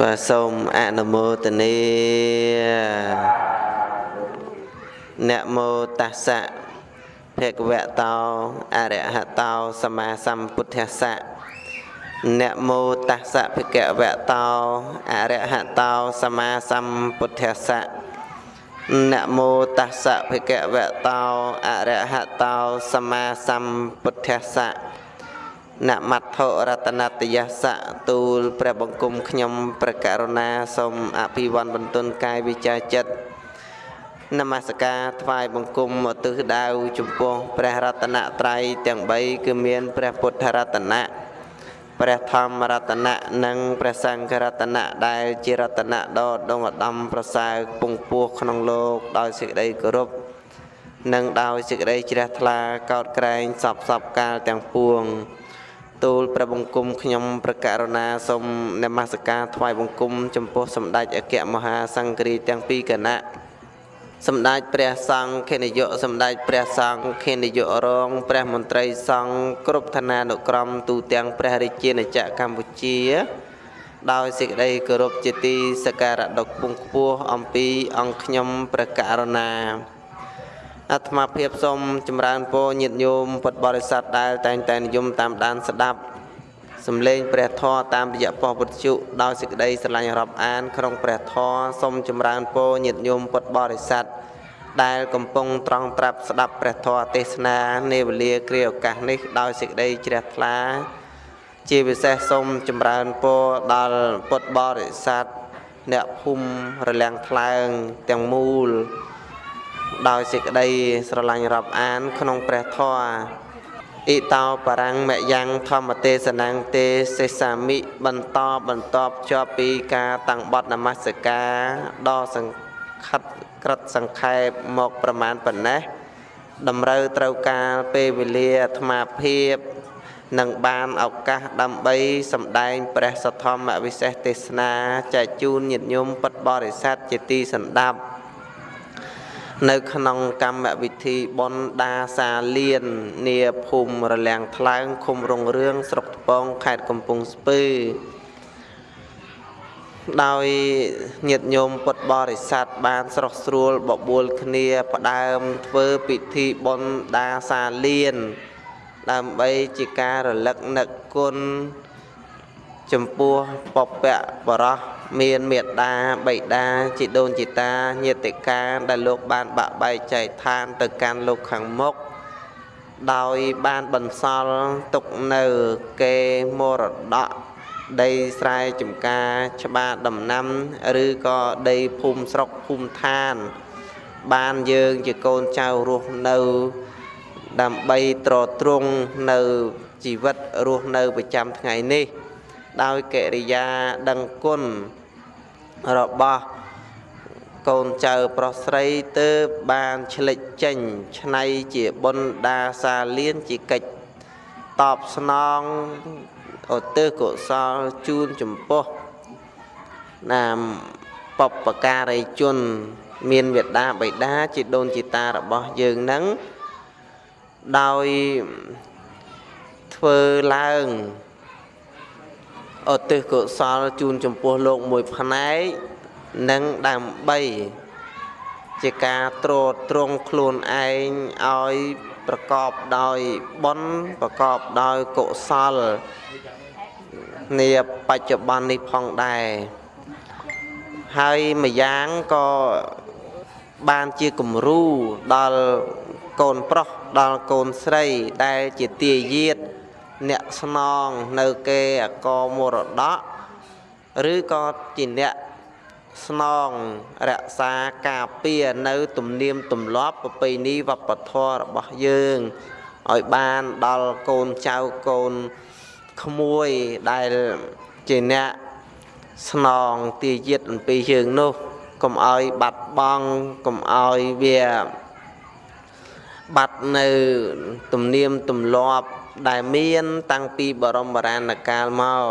បាទសូមអនុមោទនានមោតស្សៈភគវតោអរហតោសម្មាសម្ពុទ្ធស្សៈនមោតស្សៈភគវតោអរហតោសម្មាសម្ពុទ្ធស្សៈនមោតស្សៈភគវតោអរហតោសម្មាសម្ពុទ្ធស្សៈ នមត្ថរតនតយសៈទូលព្រះបង្គំខ្ញុំព្រះករុណាសូមអភិវន្ទបន្ទុនកាយវិចាចិត្តនមស្ការថ្វាយបង្គំឧទ្ទិសដៅចំពោះព្រះរតនត្រ័យទាំង3គឺមានព្រះពុទ្ធរតនៈព្រះធម្មរតនៈនិងព្រះសង្ឃរតនៈដែលជារតនៈដ៏ដងឧត្តមប្រសើរពងពោះក្នុងលោកដោយសេចក្តីគោរពនិងដោយសេចក្តីជ្រះថ្លាកោតក្រែងសពសពកាលទាំងពួង ទូលព្រះបង្គំខ្ញុំប្រកាសណាសូមនមស្ការថ្វាយបង្គំចំពោះសម្ដេចអគ្គមហាសង្ឃរាជទាំងពីរគណៈសម្ដេចព្រះសង្ឃនាយកសម្ដេចព្រះសង្ឃនាយករងព្រះមន្ត្រីសង្ឃគ្រប់ឋានានុក្រមទូទាំងព្រះរាជាណាចក្រកម្ពុជា ដោយសេចក្តីគោរពជាទីសក្ការៈដ៏ខ្ពង់ខ្ពស់អំពីអង្គខ្ញុំព្រះករុណា អាត្មាភាពសូមចម្រើនពរញាតិញោមពុទ្ធបរិស័ទដែលតែងតែនិយមតាមដានស្ដាប់សំឡេងព្រះធម៌តាមរយៈប៉ុស្តិ៍ពុទ្ធជុដោយសេចក្តីស្រឡាញ់រាប់អានក្នុងព្រះធម៌សូមចម្រើនពរញាតិញោមពុទ្ធបរិស័ទដែលកំពុងត្រង់ត្រាប់ស្ដាប់ព្រះធម៌ទេសនានាវេលាគ្រាឱកាសនេះដោយសេចក្តីជ្រះថ្លាជាពិសេសសូមចម្រើនពរដល់ពុទ្ធបរិស័ទអ្នកភូមិរលាំងថ្លើងទាំងមូល ដោយសេចក្តីស្រឡាញ់រាប់អាន ក្នុងព្រះធម៌អ៊ីតោបរាំងមយ៉ាងធម្មទេសនាងទេសេសាមិបន្តបន្តជាប់ពីការតាំងបត់នមស្ការដ៏សង្ខិតក្រិតសង្ខេបមកប្រមាណប៉ុណ្ណេះតម្រូវត្រូវការពេលវេលាអាត្មាភាពនឹងបានឱកាសដើម្បីសម្ដែងព្រះសទ្ធម្មវិសេសទេសនាចែកជូនញាតិញោមពុទ្ធបរិស័ទជាទីសន្តាប់ នៅក្នុងកម្មវិធីបុណ្យដាសាលៀននាភូមិរលាំងថ្លើងឃុំរងរឿងស្រុកថ្ពងខេត្តកំពង់ស្ពឺដោយញាតិញោមពុទ្ធបរិស័ទបានស្រស់ស្រួលបបួលគ្នាផ្ដើមធ្វើពិធីបុណ្យដាសាលៀនដើម្បីជាការរលឹកនឹកគុណចំពោះពពៈបរោះ មានមេត្តាបិតាជីដូនជីតាញាតិកាដែលលោកបានបាក់បែកចែកឋានទៅកាន់លោកខាងមុខដោយបានបន្សល់ទុកនៅគេមរតកដីស្រែចម្ការច្បារដំណាំ ឬក៏ដីភូមិស្រុកភូមិឋាន បានយើងជាកូនចៅរស់នៅ ដើម្បីត្រទ្រង់នៅជីវិតរស់នៅប្រចាំថ្ងៃនេះ ដោយកិរិយាដឹងគុណរបស់កូនចៅប្រុសស្រីទើបបានឆ្លិចចេញឆ្នៃជាបុណ្យដាសាលៀនជាកិច្ចតបស្នងឧទ្ទិសកុសលជូនចំពោះនាមបពការីជន មានវេដាបិតាជាដូនជីតារបស់យើងនឹងដោយធ្វើឡើង ឧទ្ទិសកុសលជូនចំពោះលោកមួយផ្នែកនិងដើម្បីជាការត្រួតត្រងខ្លួនឯងឲ្យប្រកបដោយបុណ្យប្រកបដោយកុសលនាបច្ចុប្បន្ននេះផងដែរហើយម្យ៉ាងក៏បានជាគំរូដល់កូនប្រុសដល់កូនស្រីដែលជាទាយាទ អ្នកស្នងនៅគេអកមរតកឬក៏ជាអ្នកស្នងរក្សាការពារនៅទំនៀមទម្លាប់ប្រពៃណីវប្បធម៌របស់យើងឲ្យបានដល់កូនចៅកូនក្មួយដែលជាអ្នកស្នងទាយាទអំពីយើងនោះកុំឲ្យបាត់បង់កុំឲ្យវាបាត់នៅទំនៀមទម្លាប់ ដែលមានតាំងពីបរមរាណកាលមក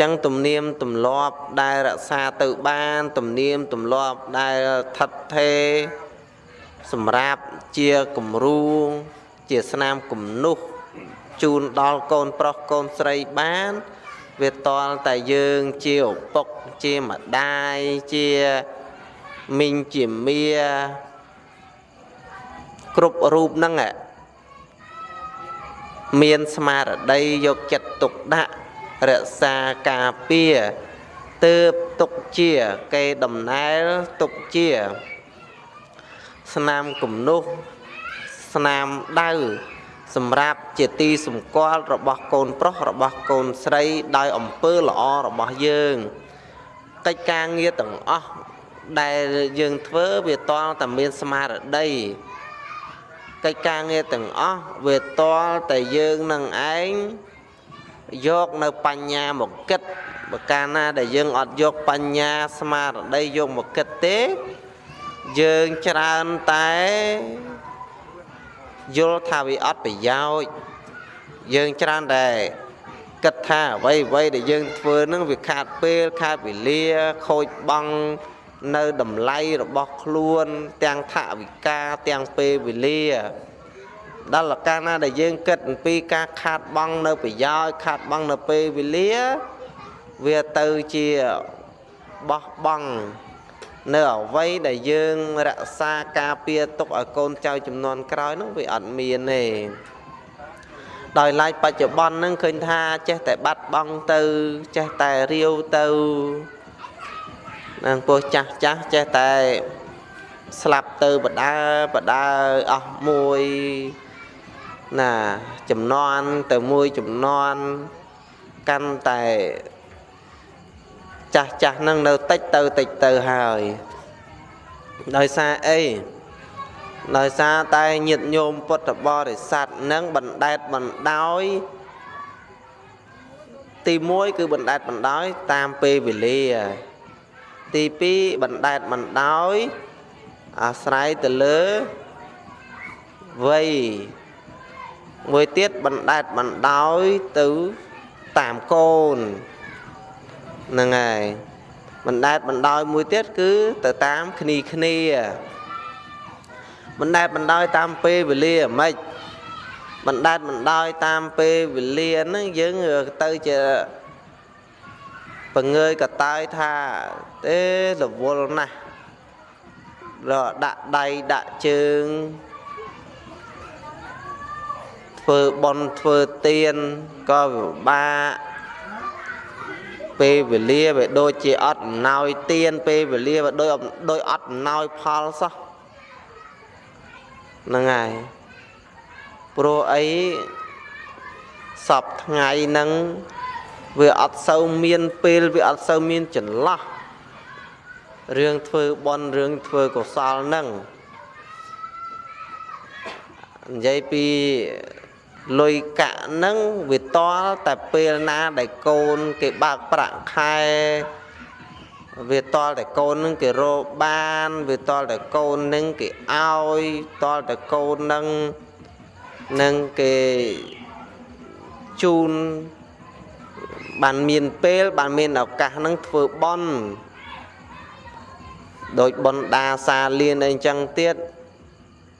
ចឹងទំនៀមទម្លាប់ដែលរក្សាទៅបានទំនៀមទម្លាប់ដែលថិតថេរសម្រាប់ជាគំរូជាស្នាមគំនុះជូនដល់កូនប្រុសកូនស្រីបាន វាតល់តែយើងជាឪពុកជាម្ដាយជាមីងជាមាគ្រប់រូបហ្នឹង មានស្មារតីយកចិត្តទុកដាក់រក្សាការពារទើបទុកជាកេដំណែលទុកជា ស្នាមគំនុះស្នាមដៅសម្រាប់ជាទីសម្គាល់របស់កូនប្រុសរបស់កូនស្រីដោយអំពើល្អរបស់យើង កិច្ចការងារទាំងអស់ដែលយើងធ្វើវាតល់តែមានស្មារតី កិច្ចការងារទាំងអស់វាតល់តែយើងនឹងឯងយកនៅបញ្ញាមកគិតបើកាលណាដែលយើងអត់យកបញ្ញាស្មារតីយកមកគិតទេ យើងច្រើនតែយល់ថាវាអត់ប្រយោជន៍យើងច្រើនតែគិតថាអ្វីអ្វីដែលយើងធ្វើនឹងវាខាតពេលខាតវេលាខូចបង់ នៅតម្លៃរបស់ខ្លួន ទាំងថវិកាទាំងពេលវេលាដល់កាលណាដែលយើងគិតអំពីការខាតបង់នៅប្រយោជន៍ខាតបង់នៅពេលវេលាវាទៅជាបោះបង់នៅអវ័យដែលយើងរក្សាការពារទុកឲ្យកូនចៅចំនួនក្រោយនោះវាអត់មានទេដោយឡែកបច្ចុប្បន្នហ្នឹងឃើញថាចេះតែបាត់បង់ទៅចេះតែរាវទៅ នឹងពោះចាស់ចាស់ចេះតែស្លាប់ទៅបដើបដើអស់មួយណាចំនួនទៅមួយចំនួនកាន់តែចាស់ចាស់នឹងនៅតិចទៅតិចទៅហើយដោយសារអីដោយសារតែញាតញោមពុទ្ធបរិស័ទនឹងបណ្ដែតបណ្ដោយទី1គឺបណ្ដែតបណ្ដោយតាមពេលវេលា ទី2បណ្ដែតបណ្ដោយអាស្រ័យទៅលើវ័យមួយទៀតបណ្ដែតបណ្ដោយទៅតាមកូនហ្នឹងហើយបណ្ដែតបណ្ដោយមួយទៀតគឺទៅតាមគ្នាគ្នាបណ្ដែតបណ្ដោយតាមពេលវេលាហ្មិចបណ្ដែតបណ្ដោយតាមពេលវេលាហ្នឹងយើងទៅជា បង្ងើយកតើយថាទេរវល់ណាស់រដាក់ដៃដាក់ជើងធ្វើបន់ធ្វើទៀនក៏ពិបាកពេលវេលាវាដូចជាអត់អំណោយទៀនពេលវេលាវាដូចដូចអត់អំណោយផលសោះហ្នឹងហើយព្រោះអីសពថ្ងៃហ្នឹង វាអត់សូវមានពេលវាអត់សូវមានចន្លោះរឿងធ្វើបន់រឿងធ្វើកុសលហ្នឹងនិយាយពីលុយកាក់ហ្នឹងវាតល់តែពេលណាដែលកូនគេបើកប្រាក់ខែវាតល់តែកូននឹងគេរកបានវាតល់តែកូននឹងគេឲ្យតល់តែកូននឹងនឹងគេជូន បានមានពេលបានមានឱកាសនឹងធ្វើបន់ដោយបនដាសាលៀនអីចឹងទៀត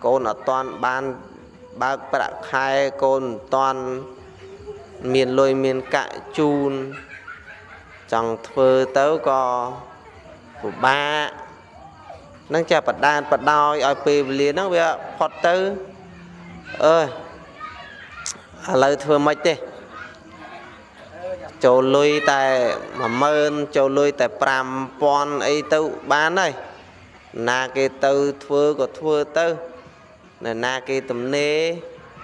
កូនអត់តាន់បានបើកប្រាក់ខែកូនមិនតាន់មានលុយមានកាក់ជូនចង់ធ្វើទៅក៏ពិបាកនឹងចាបដានបដោយឲ្យពេលវេលាហ្នឹងវាផុតទៅអើយឥឡូវធ្វើម៉េចទេ ចូលលុយតែ10000ចូលលុយតែ5000អីទៅបានហើយណាគេទៅធ្វើក៏ធ្វើទៅនៅណាគេទំនេរ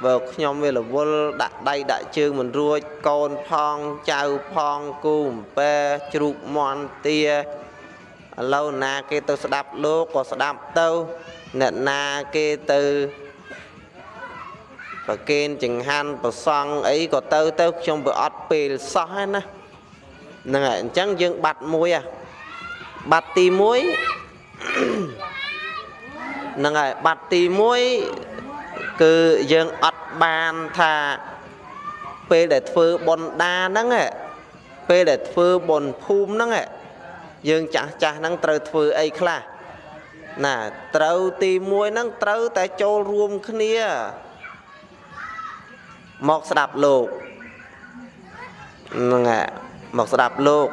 បើខ្ញុំវារវល់ដាក់ដៃដាក់ជើងមិនរួចកូនផងចៅផងគូអំពែជ្រូកមន់ទាឥឡូវណាគេទៅស្ដាប់លោកក៏ស្ដាប់ទៅអ្នកណាគេទៅ ប្រគេនចង្ហាន់ប្រសង់អីក៏ទៅទៅខ្ញុំវាអត់ពេលសោះហ្នឹងណាហ្នឹងហើយអញ្ចឹងយើងបាត់មួយហ่ะបាត់ទី1ហ្នឹងហើយបាត់ទី1គឺយើងអត់បានថាពេលដែលធ្វើបុណ្យដាហ្នឹងពេលដែលធ្វើបុណ្យភូមិហ្នឹងយើងចាស់ចាស់ហ្នឹងត្រូវធ្វើអីខ្លះណាត្រូវទី1ហ្នឹងត្រូវតែចូលរួមគ្នា មកស្ដាប់លោកហ្នឹងហើយមកស្ដាប់លោក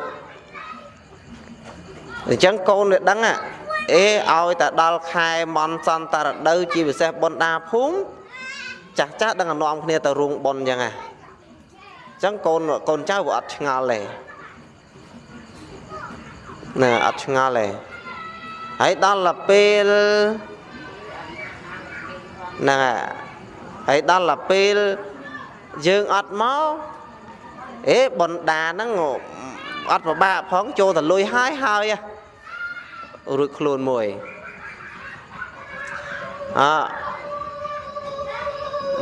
អញ្ចឹងកូនវាដឹងអេឲ្យតែដល់ខែមន់សន្តរដូវជាពិសេសបុណ្យដាភូមិចាស់ចាស់ដឹងនាំគ្នាទៅរោងបុណ្យអញ្ចឹងហ่ะអញ្ចឹងកូនកូនចៅវាអត់ឆ្ងល់ទេណាអត់ឆ្ងល់ទេហើយដល់ទៅពេលហ្នឹងហើយដល់ទៅពេល យើងអត់មកអេបុណ្យដាហ្នឹងអត់ពិបាកផងចូលទៅលុយហើយហើយរួចខ្លួនមួយអ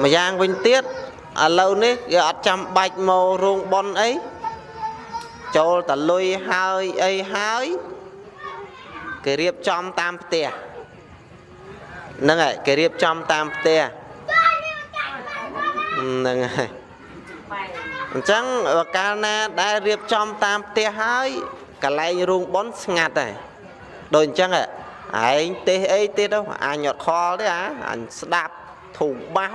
ម្យ៉ាងវិញទៀតឥឡូវនេះគេអត់ចាំបាច់មករោងប៉ុនអីចូលតលុយហើយអីហើយគេរៀបចំតាមផ្ទះហ្នឹងហើយគេរៀបចំតាមផ្ទះ ហ្នឹងហើយអញ្ចឹងកាលណាដែលរៀបចំតាមផ្ទះហើយកន្លែងរោងប៉ុនស្ងាត់ហើយដូចអញ្ចឹងឯងទេសអីទៀតអញអត់ខលទេអាអញស្ដាប់ធូបោះ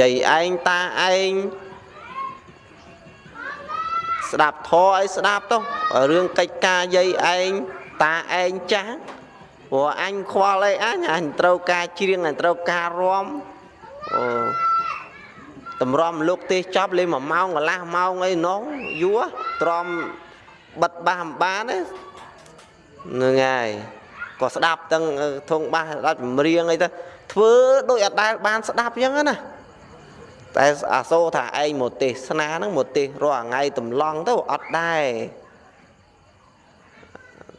យាយឯងតាឯងស្ដាប់ធរអីស្ដាប់ទៅរឿងកិច្ចការយាយឯងតាឯងចាស់ព្រោះអញខ្វល់អីអញអញត្រូវការច្រៀងអញត្រូវការរំ អូតម្រាំលោកទេសចប់លេ1ម៉ោងកន្លះម៉ោងអីនោះយូរទ្រាំបិទបាសមិនបានទេហ្នឹងហើយក៏ស្ដាប់ទាំងធងបាសស្ដាប់ចម្រៀងអីទៅធ្វើដូចអត់ដែលបានស្ដាប់អញ្ចឹងណាតែអាសូរថាឯងមកទេសនាហ្នឹងមកទេសរាល់ថ្ងៃតម្លង់ទៅអត់ដែរ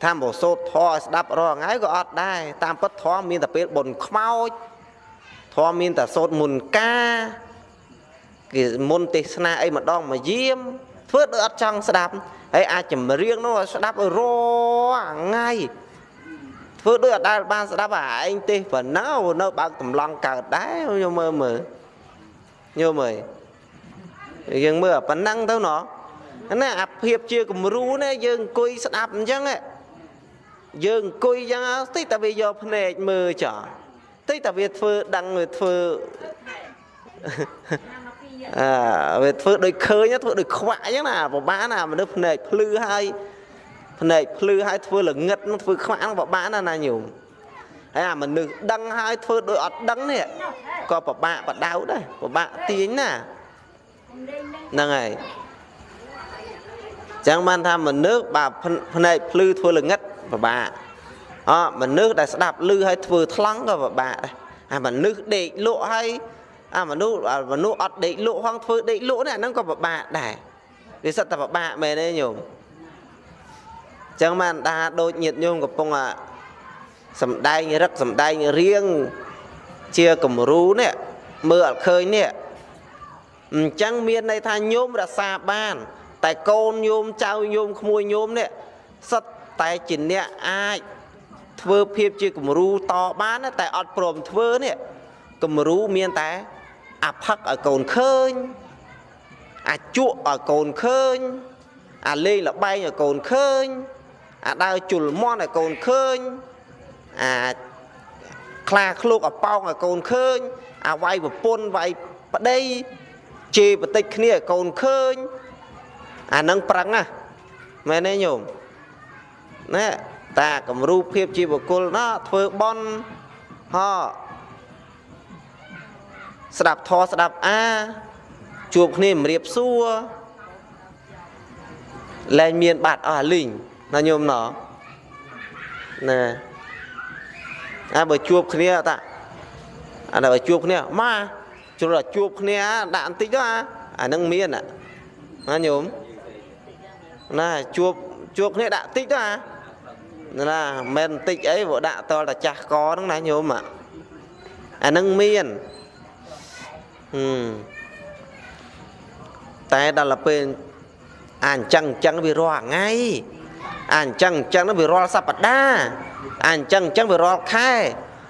ថាមកសូត្រធម៌ឲ្យស្ដាប់រាល់ថ្ងៃក៏អត់ដែរតាមពិតធម៌មានតែពេលបុណ្យខ្មោច ធម៌មានតែសូត្រមុនការគេមុនទេសនាអីម្ដងមកយាមធ្វើដូចអត់ចង់ស្ដាប់ហើយអាចចម្រៀងនោះស្ដាប់រាល់ថ្ងៃធ្វើដូចអត់ដែលបានស្ដាប់អាឯងទេសប៉ុណ្ណឹងនៅបើកតម្លង់កើតដែរយកមើលមើលយកមើលយើងមើលប៉ុណ្ណឹងទៅណោះណាអាភាពជាគំរូនេះយើងអង្គុយស្ដាប់អញ្ចឹងយើងអង្គុយអញ្ចឹងតិចតែវាយកភ្នែកមើលចោល តិចតែវាធ្វើដឹងវាធ្វើអើវាធ្វើដូចឃើញធ្វើដូចខ្វាក់អញ្ចឹងណាពិបាកណាមនុស្សភ្នែកភ្លឺហើយភ្នែកភ្លឺហើយធ្វើល្ងឹតនឹងធ្វើខ្វាក់នឹងពិបាកណាណាញោមហើយអាមនុស្សដឹងហើយធ្វើដូចអត់ដឹងនេះក៏ពិបាកបដៅដែរពិបាកទាញណាហ្នឹងហើយចឹងបានថាមនុស្សបើភ្នែកភ្លឺធ្វើល្ងឹតពិបាក អមនុស្សដែលស្ដាប់ឮហើយធ្វើថ្លង់ក៏ពិបាកដែរអាមនុស្សដេកលក់ហើយអាមនុស្សមនុស្សអត់ដេកលក់ហងធ្វើដេកលក់នេះអាហ្នឹងក៏ពិបាកដែរវាសិតតែពិបាកមែនទេញោមចឹងបានដាដូចញាតញោមកំពុងអាសំដែងរឹកសំដែងរៀងជាគំរូនេះមើលអត់ឃើញនេះអញ្ចឹងមានន័យថាញោមរសាបាន តែកូនញោមចៅញោមក្មួយញោមនេះសិតតែជាអ្នកអាច ធ្វើភាពជាគំរូតបានតែអត់ព្រមធ្វើនេះគំរូមានតែអាផឹកឲ្យកូនឃើញអាជក់ឲ្យកូនឃើញអាលេងលបែងឲ្យកូនឃើញអាដើរជុលមន់ឲ្យកូនឃើញអាខ្លាឃ្លោកអប៉ោងឲ្យកូនឃើញអាវាយប្រពន្ធវាយប្តីជេរបតិចគ្នាឲ្យកូនឃើញអានឹងប្រឹងណាមែនទេញោមណែ តាគំរូភាពជាបុគ្គលណាធ្វើបន់ហោស្ដាប់ធរស្ដាប់អាជួបគ្នាម្រាបសួរលែងមានបាត់អស់អាលីងណាញោមណោណាអាបើជួបគ្នាតាអាបើជួបគ្នាម៉ាជ្រុលជួបគ្នាដាក់បន្តិចទៅអាអានឹងមានណាញោមណាជួបជួបគ្នាដាក់តិចទៅអា ណាមិនបន្តិចអីបើដាក់តលតាចាស់កហ្នឹងណាញោមអានឹងមានតែដល់ពេលអាអញ្ចឹងអញ្ចឹងវារាល់ថ្ងៃអាអញ្ចឹងអញ្ចឹងវារាល់សប្តាហ៍អាអញ្ចឹងអញ្ចឹងវារាល់ខែ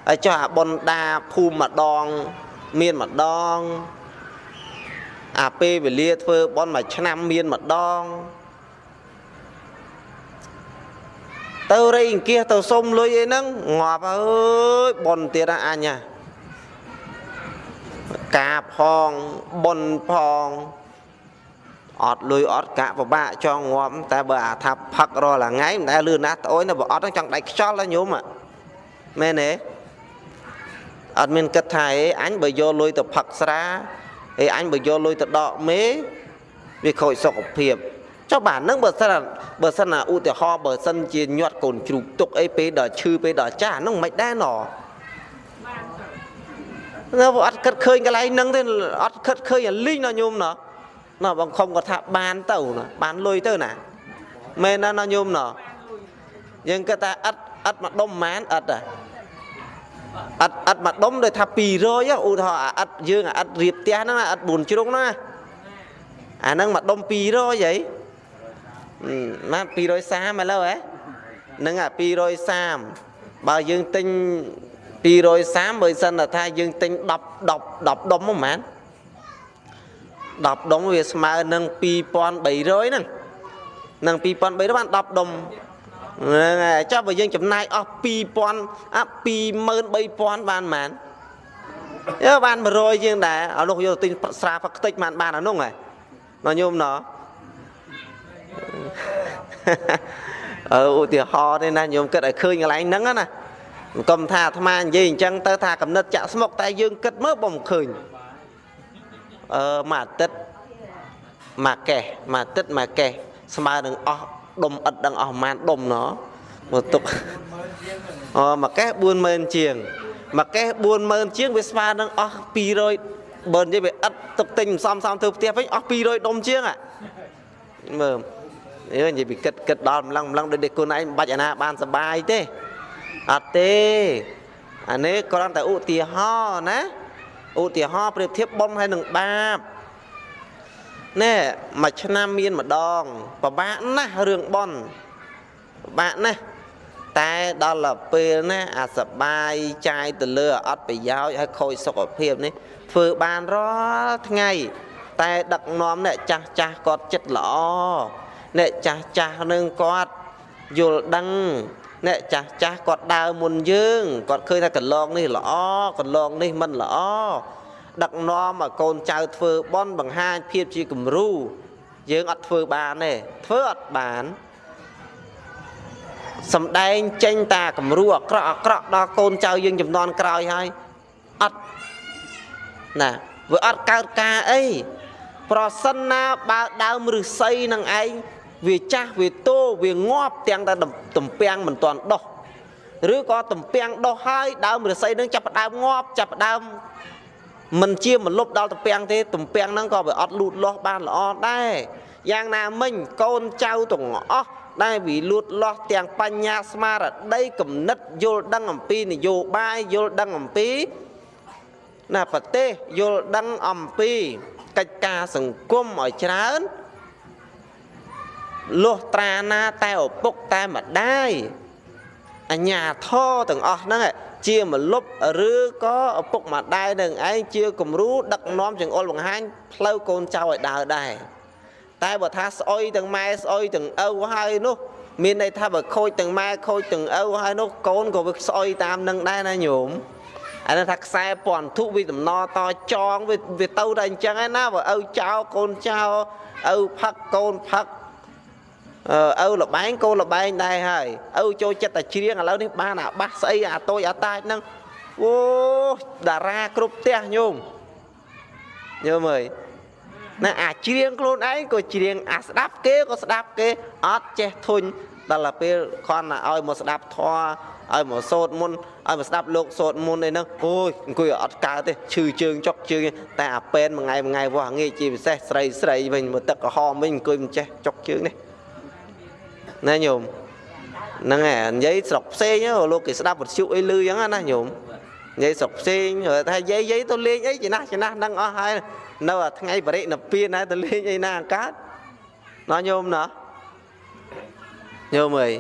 ហើយចុះអាបុណ្យដាភូមិម្ដងមានម្ដងអាពេលវេលាធ្វើបុណ្យមួយឆ្នាំមានម្ដង ទៅរៃអង្គាសទៅសុំលុយអីហ្នឹងងាប់អើយបុណ្យទៀតអញហ่ะកាផងបុនផងអត់លុយអត់កាក់ពិបាកចង់ងាប់តែបើអាថាផឹករាល់ថ្ងៃមិនដែលលឿនណាស់ត្អូនបើអត់ចង់ដៃខ្យល់ណាញោមមែនទេអត់មានគិតថាអេអញបើយកលុយទៅផឹកស្រាអេអញបើយកលុយទៅដកមេវាខូចសុខភាព ចុះបាទនឹងបើសិនបើសិនណាឧទាហរណ៍បើសិនជាញាត់កូនជ្រូកទុកអីពេលដល់ឈឺពេលដល់ចាស់ហ្នឹងមិនដែរណនៅអត់គិតឃើញកន្លែងហ្នឹងទេអត់គិតឃើញអាលីងណាញោមណាណាបងខំគាត់ថាបានទៅណាបានលុយទៅណាមែនណាណាញោមណាយើងគិតថាអត់អត់មកដុំប៉ុន្មានអត់ហ៎អត់អត់មកដុំដូចថា200ឧទាហរណ៍អត់យើងអត់រៀបផ្ទះហ្នឹងអត់4ជ្រុងណាអាហ្នឹងមកដុំ200ហី ម៉ា230ឥឡូវហ៎ហ្នឹងអា230បើយើងទិញ230បើសិនថាយើងទិញ10 10 10ដុំហ្មង10ដុំវាស្មើនឹង2300ហ្នឹងនឹង2300បាន10ដុំហ្នឹងហើយចុះបើយើងចំណាយអស់2000អា23000បានប៉ុន្មានយើបាន100ជាងដែរអនុយកទិញស្រាផឹកខ្ទេចបានបានអានោះហ៎ណញោមណ អឺឧទាហរណ៍ទេណាញោមគិតឲ្យឃើញកន្លែងហ្នឹងណាកុំថាអាត្មានិយាយអញ្ចឹងទៅថាកំណត់ចាក់ស្មុកតែយើងគិតមើលបំឃើញអឺមួយអាទិត្យមួយកេះមួយអាទិត្យមួយកេះស្មើនឹងអស់ដុំឥតដឹងអស់ប្រហែលដុំណមកទុកអូមួយកេះ40000ជាងមួយកេះ40000ជាងវាស្មើនឹងអស់200បើនិយាយវាឥតទុកទិញសំសំធ្វើផ្ទះវិញអស់200ដុំជាងហ่ะមើល យើនិយាយពីគិតគិតដល់ម្លឹងម្លឹងដូចតែខ្លួនឯងមិនបាច់អាណាបានសុបាយទេអត់ទេអានេះគ្រាន់តែឧទាហរណ៍ណាឧទាហរណ៍ប្រៀបធៀបបុណ្យហើយនឹងបាបណែមួយឆ្នាំមានម្ដងពិបាកណាស់រឿងបន់ពិបាកណាស់តែដល់ពេលណាអាសបាយចាយទៅលើអត់ប្រយោជន៍ហើយខូចសុខភាពនេះធ្វើបានរាល់ថ្ងៃ តែដឹកនាំអ្នកចាស់ចាស់គាត់ចិត្តល្អ អ្នកចាស់ចាស់នឹងគាត់យល់ដឹងអ្នកចាស់ចាស់គាត់ដើរមុនយើងគាត់ឃើញថាកន្លងនេះល្អកន្លងនេះមិនល្អដឹកនាំឲ្យកូនចៅធ្វើបន់បង្ហាញភាពជាគំរូយើងអត់ធ្វើបានទេធ្វើអត់បានសំដែងចេញតាគំរូអាក្រក់អាក្រក់ដល់កូនចៅយើងចំនួនក្រោយហើយអត់ណាវាអត់កើតការអីប្រសិនណាបើដើមឫស្សីនឹងឯង វាចាស់វាតូវាងាប់ទាំងតែតំពាំងមិនទាន់ដោះឬក៏តំពាំងដោះហើយដើមឫស្សីនឹងចាប់ផ្ដើមងាប់ចាប់ផ្ដើមមិនជាមលុបដល់តំពាំងទេតំពាំងហ្នឹងក៏វាអត់លូតលាស់បានល្អដែរយ៉ាងណាមិញកូនចៅទាំងអស់ដែលវាលូតលាស់ទាំងបញ្ញាស្មារតីគំនិតយល់ដឹងអំពីនយោបាយយល់ដឹងអំពីណាប្រទេសយល់ដឹងអំពីកិច្ចការសង្គមឲ្យច្រើន លុះត្រាណាតែឪពុកតែម្ដាយអញ្ញាធរទាំងអស់ហ្នឹងជាមលុបឬក៏ឪពុកម្ដាយនឹងឯងជាគំរូដឹកនាំចង្អុលបង្ហាញផ្លូវកូនចៅឲ្យដើរដែរតែបើថាស្អុយទាំងម៉ែស្អុយទាំងឪហើយនោះ មានន័យថាបើខូចទាំងម៉ែខូចទាំងឪហើយនោះកូនក៏វាស្អុយតាមនឹងដែរណាញោមអានេះថាខ្សែពន្ធធុវាដំណតចងវាវាទៅតែអញ្ចឹងឯណាបើឪចៅកូនចៅឪផឹកកូនផឹក ឪលបែងកូនលបែងដែរហើយឪចូលចិត្តតែច្រៀងឥឡូវនេះបានអាបាសស្អីអាតូចអាតាចហ្នឹងអូតារាគ្រប់ផ្ទះញោមញោមអើយណាអាច្រៀងខ្លួនឯងក៏ច្រៀងអាស្ដាប់គេក៏ស្ដាប់គេអត់ចេះធុញដល់ទៅពេលខនឲ្យមកស្ដាប់ធម៌ឲ្យមកសូត្រមុនឲ្យមកស្ដាប់លោកសូត្រមុនអីហ្នឹងអូយអង្គុយអត់កើតទេឈឺជើងចុកជើងតែអាពេនមួយថ្ងៃមួយថ្ងៃវោះងាយជាពិសេសស្រីស្រីវិញមកទឹកក្រហមវិញអង្គុយមិនចេះចុកជើងនេះ ណាញោមហ្នឹងហើយនិយាយស្រុកផ្សេងលោកគេស្ដាប់វិទ្យុអីលឺអញ្ចឹងណាញោមនិយាយស្រុកផ្សេងថាយាយយាយទៅលេងអីចំណាស់ចំណាស់ហ្នឹងអស់ហើយនៅថ្ងៃបរិណិព្វានហើយទៅលេងអីណាអង្កើតណោះញោមណោះញោមអើយ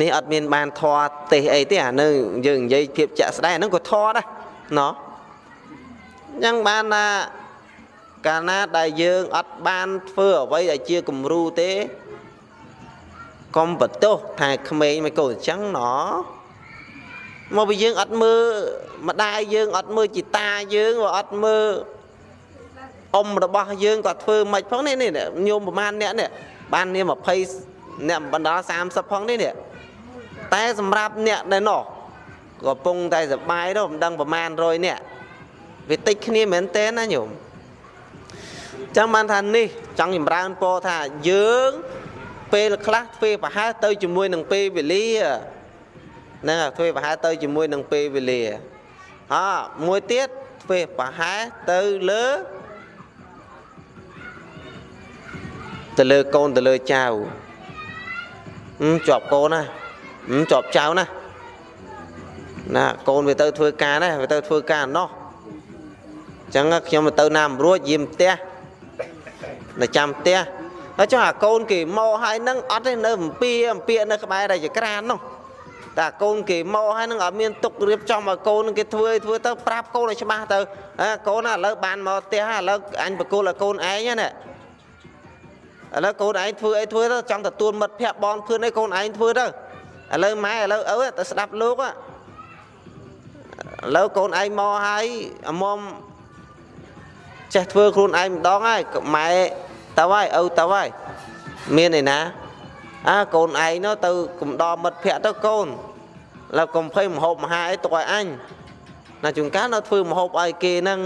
នេះអត់មានបានធေါ်ទេសអីទេអានៅយើងនិយាយភាពចាក់ស្ដែងហ្នឹងក៏ធေါ်ដែរណោះអញ្ចឹងបានថាកាលណាដែលយើងអត់បានធ្វើអ្វីដែលជាគំរូទេ កុំបន្ទោសថាក្មេងមិនកូនអញ្ចឹងណមកពីយើងអត់មើលម្ដាយយើងអត់មើលជីតាយើងក៏អត់មើលអ៊ំរបស់យើងក៏ធ្វើមិនផងនេះនេះញោមប្រហែលអ្នកនេះបាននាម20អ្នកបណ្ដា30ផងនេះនេះតែសម្រាប់អ្នកដែលនោះកំពុងតែសបាយទៅមិនដឹងប្រមាណ100នាក់វាតិចគ្នាមែនទេណាញោមចឹងបានថានេះចង់ចម្រើនពរថាយើង ពេលខ្លះធ្វើប្រហែលទៅជាមួយនឹងពេលវេលាហ្នឹងធ្វើប្រហែលទៅជាមួយនឹងពេលវេលាអមួយទៀតធ្វើប្រហែលទៅលើទៅលើកូនទៅលើចៅជាប់កូនណាជាប់ចៅណាណាកូនវាទៅធ្វើការណាវាទៅធ្វើការណោះអញ្ចឹងខ្ញុំទៅណាមរួចយាមផ្ទះនៅចាំផ្ទះ ហើយចុះអាកូនគេមកហើយនឹងអត់ទេនៅអំពីអំពីនៅក្បែររាជក្រាននោះតែកូនគេមកហើយនឹងអត់មានទុករៀបចំឲ្យកូនគេធ្វើធ្វើទៅប្រាប់កូនឲ្យច្បាស់ទៅកូនឥឡូវបានមកផ្ទះឥឡូវអញបកគលឲ្យកូនឯងណាឥឡូវកូនឯងធ្វើអីធ្វើទៅចង់ទទួលមិត្តភ័ក្ដិបងភឿនឲ្យកូនឯងធ្វើទៅឥឡូវម៉ែឥឡូវឪទៅស្ដាប់លោកឥឡូវកូនឯងមកហើយអមុំចេះធ្វើខ្លួនឯងម្ដងហើយម៉ែ ទៅហើយឪទៅហើយមានឯណាអើកូនឯងនោះទៅកំដរមិត្តភ័ក្ដិទៅកូនឡើយកុំភ័យមហូបមហាអីទុកឲ្យអញណាជួនកាលនៅធ្វើមហូបឲ្យគេហ្នឹង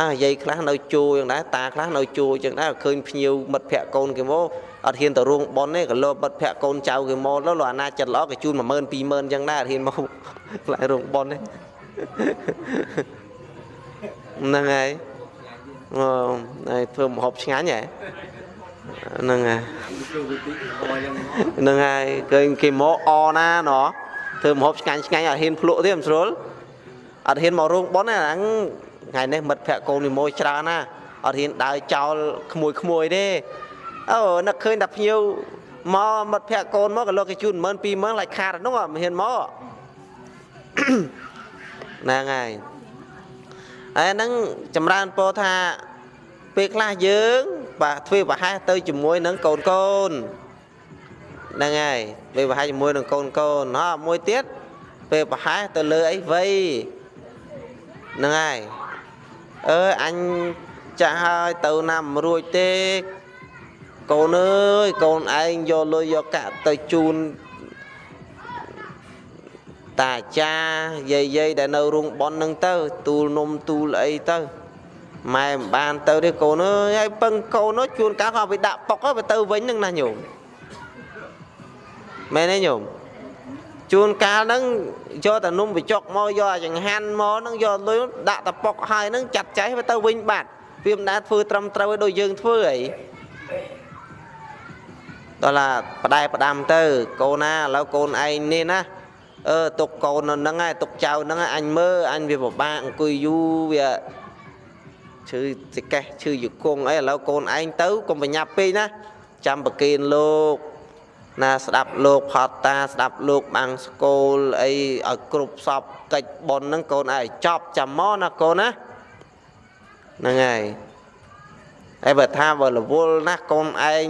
អាយាយខ្លះនៅជួយ៉ាងដែរតាខ្លះនៅជួយ៉ាងដែរឃើញភ្ញៀវមិត្តភ័ក្ដិកូនគេមកអត់ហ៊ានទៅរោងប៉ុនទេក៏លោមិត្តភ័ក្ដិកូនចៅគេមកលោកអាណាចិត្តល្អគេជូន10000 20000អញ្ចឹងដែរអត់ហ៊ានមកខ្លាចរោងប៉ុនទេហ្នឹងហើយអូហើយ ធ្វើម្ហូបឆ្ងាញ់ហ៎ហ្នឹងហើយហ្នឹងហើយឃើញគេមកអណាណោះធ្វើម្ហូបឆ្ងាញ់ឆ្ងាញ់អត់ហ៊ានភ្លក់ទេមិនស្រួលអត់ហ៊ានមករោងប៉ុនទេហ្នឹងថ្ងៃនេះមិត្តភក្តិកូននិមយច្រើនណាអត់ហ៊ានដើរចោលក្មួយក្មួយទេអូនឹកឃើញតែភ្ញៀវមកមិត្តភក្តិកូនមកក៏លោកគេជូន10000 20000ឡាច់ខាតនោះមិនហ៊ានមកហ្នឹងហើយ ហើយហ្នឹងចម្រើនពោថាពេលខ្លះយើងបាទធ្វើប្រហែសទៅជាមួយនឹងកូនកូនហ្នឹងហើយពេលប្រហែសជាមួយនឹងកូនកូនហ៎មួយទៀតពេលប្រហែសទៅលើអីវ័យហ្នឹងហើយអើអញចាស់ហើយទៅណាមិនរួចទេកូនអើយកូនឯងយកលុយយកកាក់ទៅជូន តាចាយាយយាយដែលនៅរោងប៉ុននឹងទៅ ទូលនំទូលអីទៅម៉ែមិនបានទៅទេកូនអើយហើយពឹងកូននោះជួនកាលក៏វាដាក់ប៉ុកទៅទៅវិញនឹងណាញោមមែនទេញោមជួនកាលហ្នឹងយកតែនំបញ្ចុកមកយកអាចង្ហាន់មកហ្នឹងយកលុយដាក់តប៉ុកហើយហ្នឹងចាត់ចែងទៅវិញបាត់វាមិនដែលធ្វើត្រឹមត្រូវឲ្យដូចយើងធ្វើអីដល់ឡាផ្ដែផ្ដាំទៅកូនណាឥឡូវកូនឯងនេះណា អឺទុកកូននៅហ្នឹងហើយទុកចៅហ្នឹងអញមើលអញវាពិបាកអង្គុយយូរវាឈឺសិកេះឈឺយគង់អីឥឡូវកូនឯងទៅកុំបញ្ញាប់ពេកណាចាំប្រគេនលោកណាស្ដាប់លោកផតតាស្ដាប់លោកបាំងស្គលអីឲ្យគ្រប់សពកិច្ចប៉ុនហ្នឹងកូនឯងចប់ចាំមកណាកូនណាហ្នឹងហើយហើយបើថាបើរវល់ណាស់កូនឯង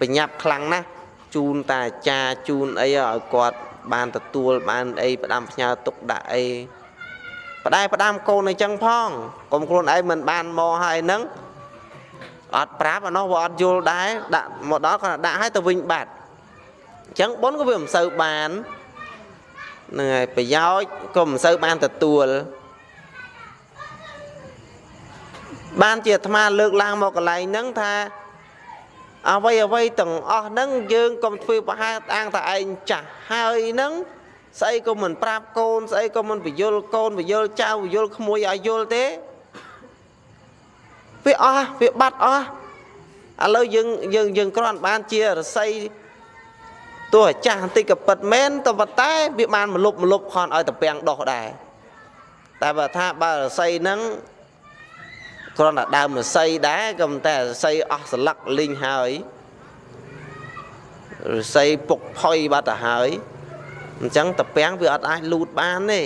បញ្ញាប់ខ្លាំងណាស់ជូនតាអាចារ្យជូនអីឲ្យគាត់ បានទទួលបានអីផ្ដាំផ្ញើទុកដាក់អីផ្ដែផ្ដាំកូនអញ្ចឹងផងកុំខ្លួនឯងមិនបានមកហើយនឹងអត់ប្រាប់អានោះវាអត់យល់ដែរដាក់មកដល់គាត់ដាក់ឲ្យទៅវិញបាត់អញ្ចឹងប៉ុនក៏វាមិនសូវបានហ្នឹងហើយប្រយោជន៍ក៏មិនសូវបានទទួលបានជាអាត្មាលើកឡើងមកកន្លែងហ្នឹងថា អ្វីអ្វីទាំងអស់ហ្នឹងយើងកុំធ្វើប្រហែលអាងថាឯងចាស់ហើយហ្នឹងស្អីក៏មិនប្រាប់កូនស្អីក៏មិនបញ្យលកូនបញ្យលចៅបញ្យលក្មួយឲ្យយល់ទេវាអស់វាបាត់អស់ឥឡូវយើងយើងយើងគ្រាន់បានជារស័យទោះអាចាស់បន្តិចក៏ពិតមែនតែប៉ុន្តែវាបានមលុបមលុបខនឲ្យតពាំងដោះដែរតែបើថាបើរស័យហ្នឹង គ្រាន់តែដើមរស័យដែរក៏តែរស័យអស់ស្លឹកលីងហើយរស័យពុកផុយបាត់ទៅហើយអញ្ចឹងតពាំងវាអត់អាចលូតបានទេឥ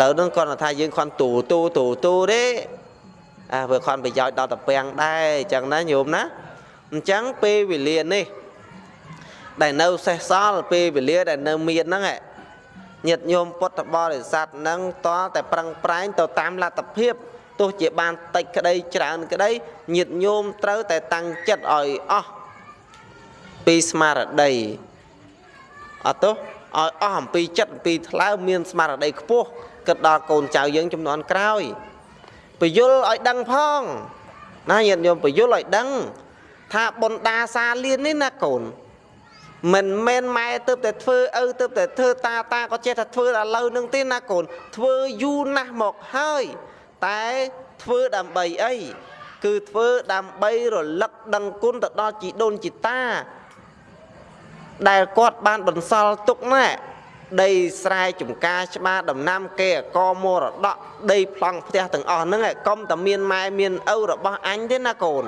ឡូវហ្នឹងគាត់ថាយើងខន់ទូទូទូទូទេអាវាខន់ប្រយោជន៍ដល់តពាំងដែរអញ្ចឹងណាញោមណាអញ្ចឹងពេលវេលានេះដែលនៅសេះសល់ពេលវេលាដែលនៅមានហ្នឹងញាតិញោមពុទ្ធបរិស័ទហ្នឹងតតែប្រឹងប្រែងទៅតាមលទ្ធភាព ទោះជាបានតិចក្តីច្រើនក្តីញាតញោមត្រូវតែតាំងចិត្តឲ្យអស់ពីស្មារតីអត់ទោះឲ្យអស់អំពីចិត្តអំពីថ្លើមមានស្មារតីខ្ពស់គិតដល់កូនចៅយើងចំនួនក្រោយពយល់ឲ្យដឹងផងណាញាតិញោមពយល់ឲ្យដឹងថាបុណ្យដាសាលៀននេះណាកូនមិនមែនម៉ែទៅតែធ្វើឪទៅតែធ្វើតាតាក៏ចេះតែធ្វើដល់ឥឡូវនឹងទេណាកូនធ្វើយូរណាស់មកហើយ តែធ្វើដើម្បីអីគឺធ្វើដើម្បីរលឹកដឹងគុណទៅដល់ជីដូនជីតា ដែលគាត់បានបន្សល់ទុកណែដីស្រែចំការច្បារដំណាំគេអកមរតកដីប្លង់ផ្ទះទាំងអស់ហ្នឹងកុំតែមានម៉ែមានឪរបស់អញទេណាកូន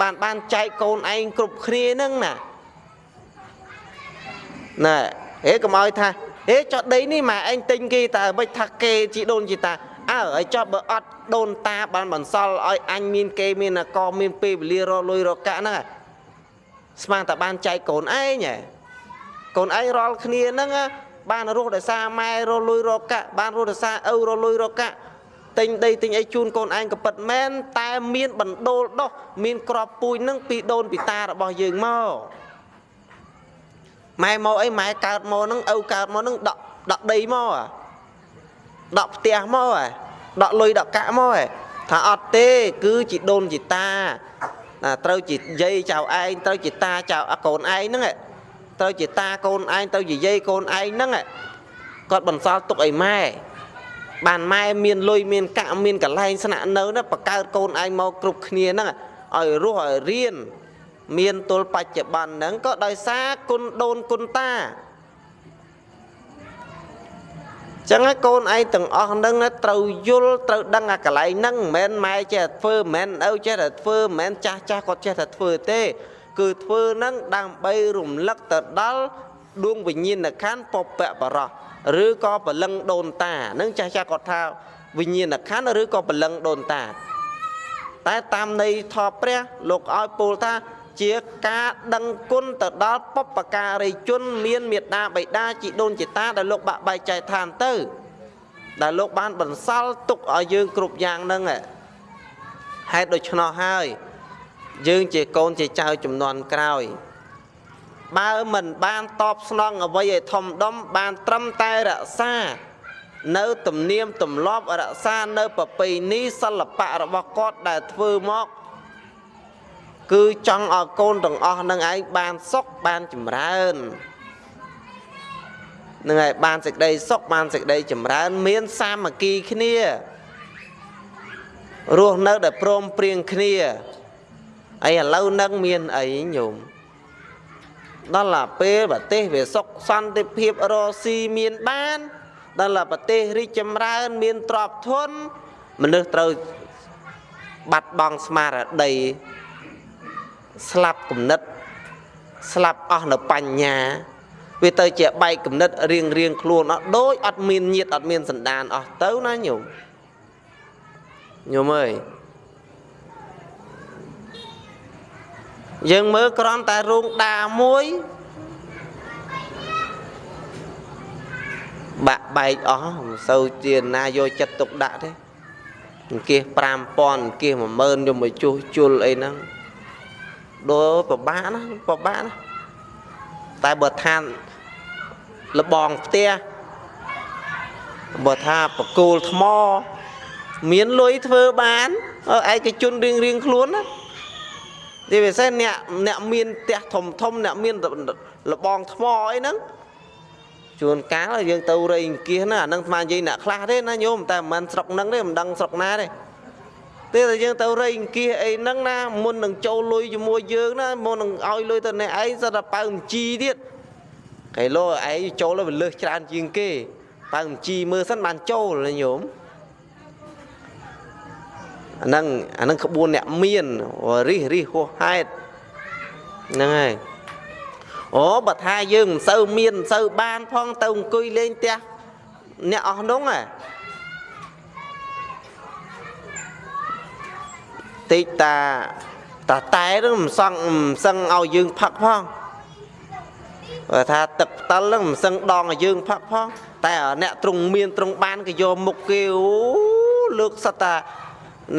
បានបានចែកកូនឯងគ្រប់គ្នាហ្នឹងណាណែហេកុំឲ្យថាហេចុះដីនេះម៉ែឯងទិញគេតើមិនថាគេជីដូនជីតា អើឲ្យចុះបើអត់ដូនតាបានបន្សល់ឲ្យអញមានគេមានអកមានពេលវេលារលុយរកាក់ហ្នឹងស្មានតែបានចែកកូនឯងហ៎កូនឯងរាល់គ្នាហ្នឹងបានរស់ដោយសារម៉ែរលុយរកាក់បានរស់ដោយសារឪរលុយរកាក់ទិញដីទិញអីជូនកូនឯងក៏ពិតមែនតែមានបណ្ដូលដោះមានក្របពូជនឹងពីដូនពីតារបស់យើងមកម៉ែមកអីម៉ែកើតមកនឹងឪកើតមកនឹងដកដកដីមក ដកផ្ទះមកដកលុយដកកាក់មកថាអត់ទេ គឺជាដូនជាតាត្រូវជាយាយចៅឯងត្រូវជាតាចៅកូនឯងហ្នឹងត្រូវជាតាកូនឯងទៅជាយាយកូនឯងហ្នឹងគាត់បន្សល់ទុកឲ្យម៉ែបានម៉ែមានលុយមានកាក់មានកន្លែងស្នាក់នៅណាបកើតកូនឯងមកគ្រប់គ្នាហ្នឹងឲ្យរស់ឲ្យរៀនមានទល់បច្ចុប្បន្នហ្នឹងក៏ដោយសារគុណដូនគុណតា ចឹងហើយកូនឯងទាំងអស់ហ្នឹងត្រូវយល់ត្រូវដឹងអាកន្លែងហ្នឹងមិនមែនម៉ែចេះតែធ្វើមិនមែនឪចេះតែធ្វើមិនមែនចាស់ចាស់គាត់ចេះតែធ្វើទេ គឺធ្វើនឹងដើម្បីរំលឹកទៅដល់ដួងវិញ្ញាណខណ្ឌពពៈបរោះឬក៏បលឹងដូនតានឹងចាស់ចាស់គាត់ថាវិញ្ញាណខណ្ឌឬក៏បលឹងដូនតា តែតាមន័យថបព្រះលោកឲ្យពោលថា ជាការដឹងគុណទៅដល់បុព្វការីជន មានមេត្តាបិតាជីដូនជីតាដែលលោកបាក់បែកចែកឋានទៅ ដែលលោកបានបន្សល់ទុកឲ្យយើងគ្រប់យ៉ាងហ្នឹងហេតុដូច្នោះហើយ យើងជាកូនជាចៅចំនួនក្រោយបើមិនបានតបស្នងអ្វីឲ្យធំដុំបានត្រឹមតែរក្សា នៅទំនៀមទម្លាប់រក្សានៅប្រពៃណីសិល្បៈរបស់គាត់ដែលធ្វើមក គឺចង់ឲ្យកូនទាំងអស់នឹងឯងបានសុខបានចម្រើននឹងឯងបានសេចក្តីសុខបានសេចក្តីចម្រើន មានសាមគ្គីគ្នារស់នៅដែលព្រមព្រៀងគ្នាអីឥឡូវនឹងមានអីញោមដល់ឡាពេលប្រទេសវាសុខសន្តិភាពរស៊ីមានបាន ដល់ឡាប្រទេសរីកចម្រើន មានទ្រព្យធនមនុស្សត្រូវបាត់បង់ស្មារតី ស្លាប់គំនិត ស្លាប់អស់នៅបញ្ញាវាទៅជាបែកគំនិតរៀងរៀងខ្លួនអត់ដូចអត់មានញាតអត់មានសន្តានអស់ទៅណាញោមញោមអើយយើងមើលក្រំតែរូងដាមួយបាក់បែកអស់មិនសូវជាណាយកចិត្តទុកដាក់ទេអង្គាស5000អង្គាស10000យកមកជួសជុលអីហ្នឹង ដូចពិបាកណាពិបាកណាតែបើឋានលបងផ្ទះបើថាបកគោលថ្ម មានលុយធ្វើបានឯកជនរៀងរៀងខ្លួនណាទីពិសេសអ្នកអ្នកមានផ្ទះធំធំអ្នកមានលបងថ្មអីហ្នឹងជួនកាលយើងទៅរៃអង្គាសណាអាហ្នឹងស្មាននិយាយអ្នកខ្លះទេណាញោមតែមិនមែនស្រុកហ្នឹងទេមិនដឹងស្រុកណាទេ ទេតែយើងទៅរៃអង្គាសអីហ្នឹងណាមុននឹងចូលលុយជាមួយយើងណាមុននឹងឲ្យលុយទៅអ្នកឯងសិតតែប៉ៅមជីទៀតកែលោឯងចូលទៅលើសច្រើនជាងគេប៉ៅមជីមើលសិនបានចូលណាញោមអាហ្នឹងអាហ្នឹងក្បួនអ្នកមានរិះរិះហួសហេតុហ្នឹងហើយអូបើថាយើងមិនសូវមានមិនសូវបានផងទៅអង្គុយលេងផ្ទះអ្នកអស់នោះហ៎ តិចតាតាតែនឹងមិនសង់មិនសឹងឲ្យយើងផឹកផងបើថាទឹកផ្តិលនឹងមិនសឹងដងឲ្យយើងផឹកផងតែអ្នកទ្រង់មានទ្រង់បានក៏យកមុខគេអូលើកសត្វតា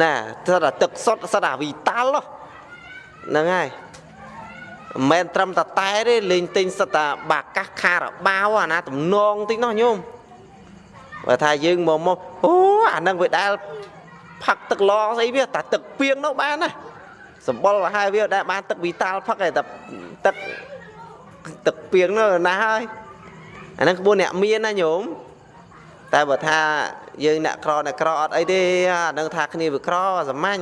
ណាស្ដាទឹកសុទ្ធស្ដាវីតាល់ហ្នឹងហើយមិនមែនត្រឹមតែតែទេលេងទិញសិតតាបាកាសខារបាវអាណាតំណងតិចនោះញោមបើថាយើងមកមកអូអានឹងវាដែល ផឹកទឹកឡស្អីវាតែទឹកពីងនោះបានណាសម្បុរឲ្យវាដែលបានទឹកវីតាល់ផឹកឯតែទឹកទឹកពីងនោះណាហើយអានឹងក្បួនអ្នកមានណាញោមតែបើថាយើងអ្នកក្រអ្នកក្រអត់អីទេអានឹងថាគ្នាវាក្រសាមញ្ញ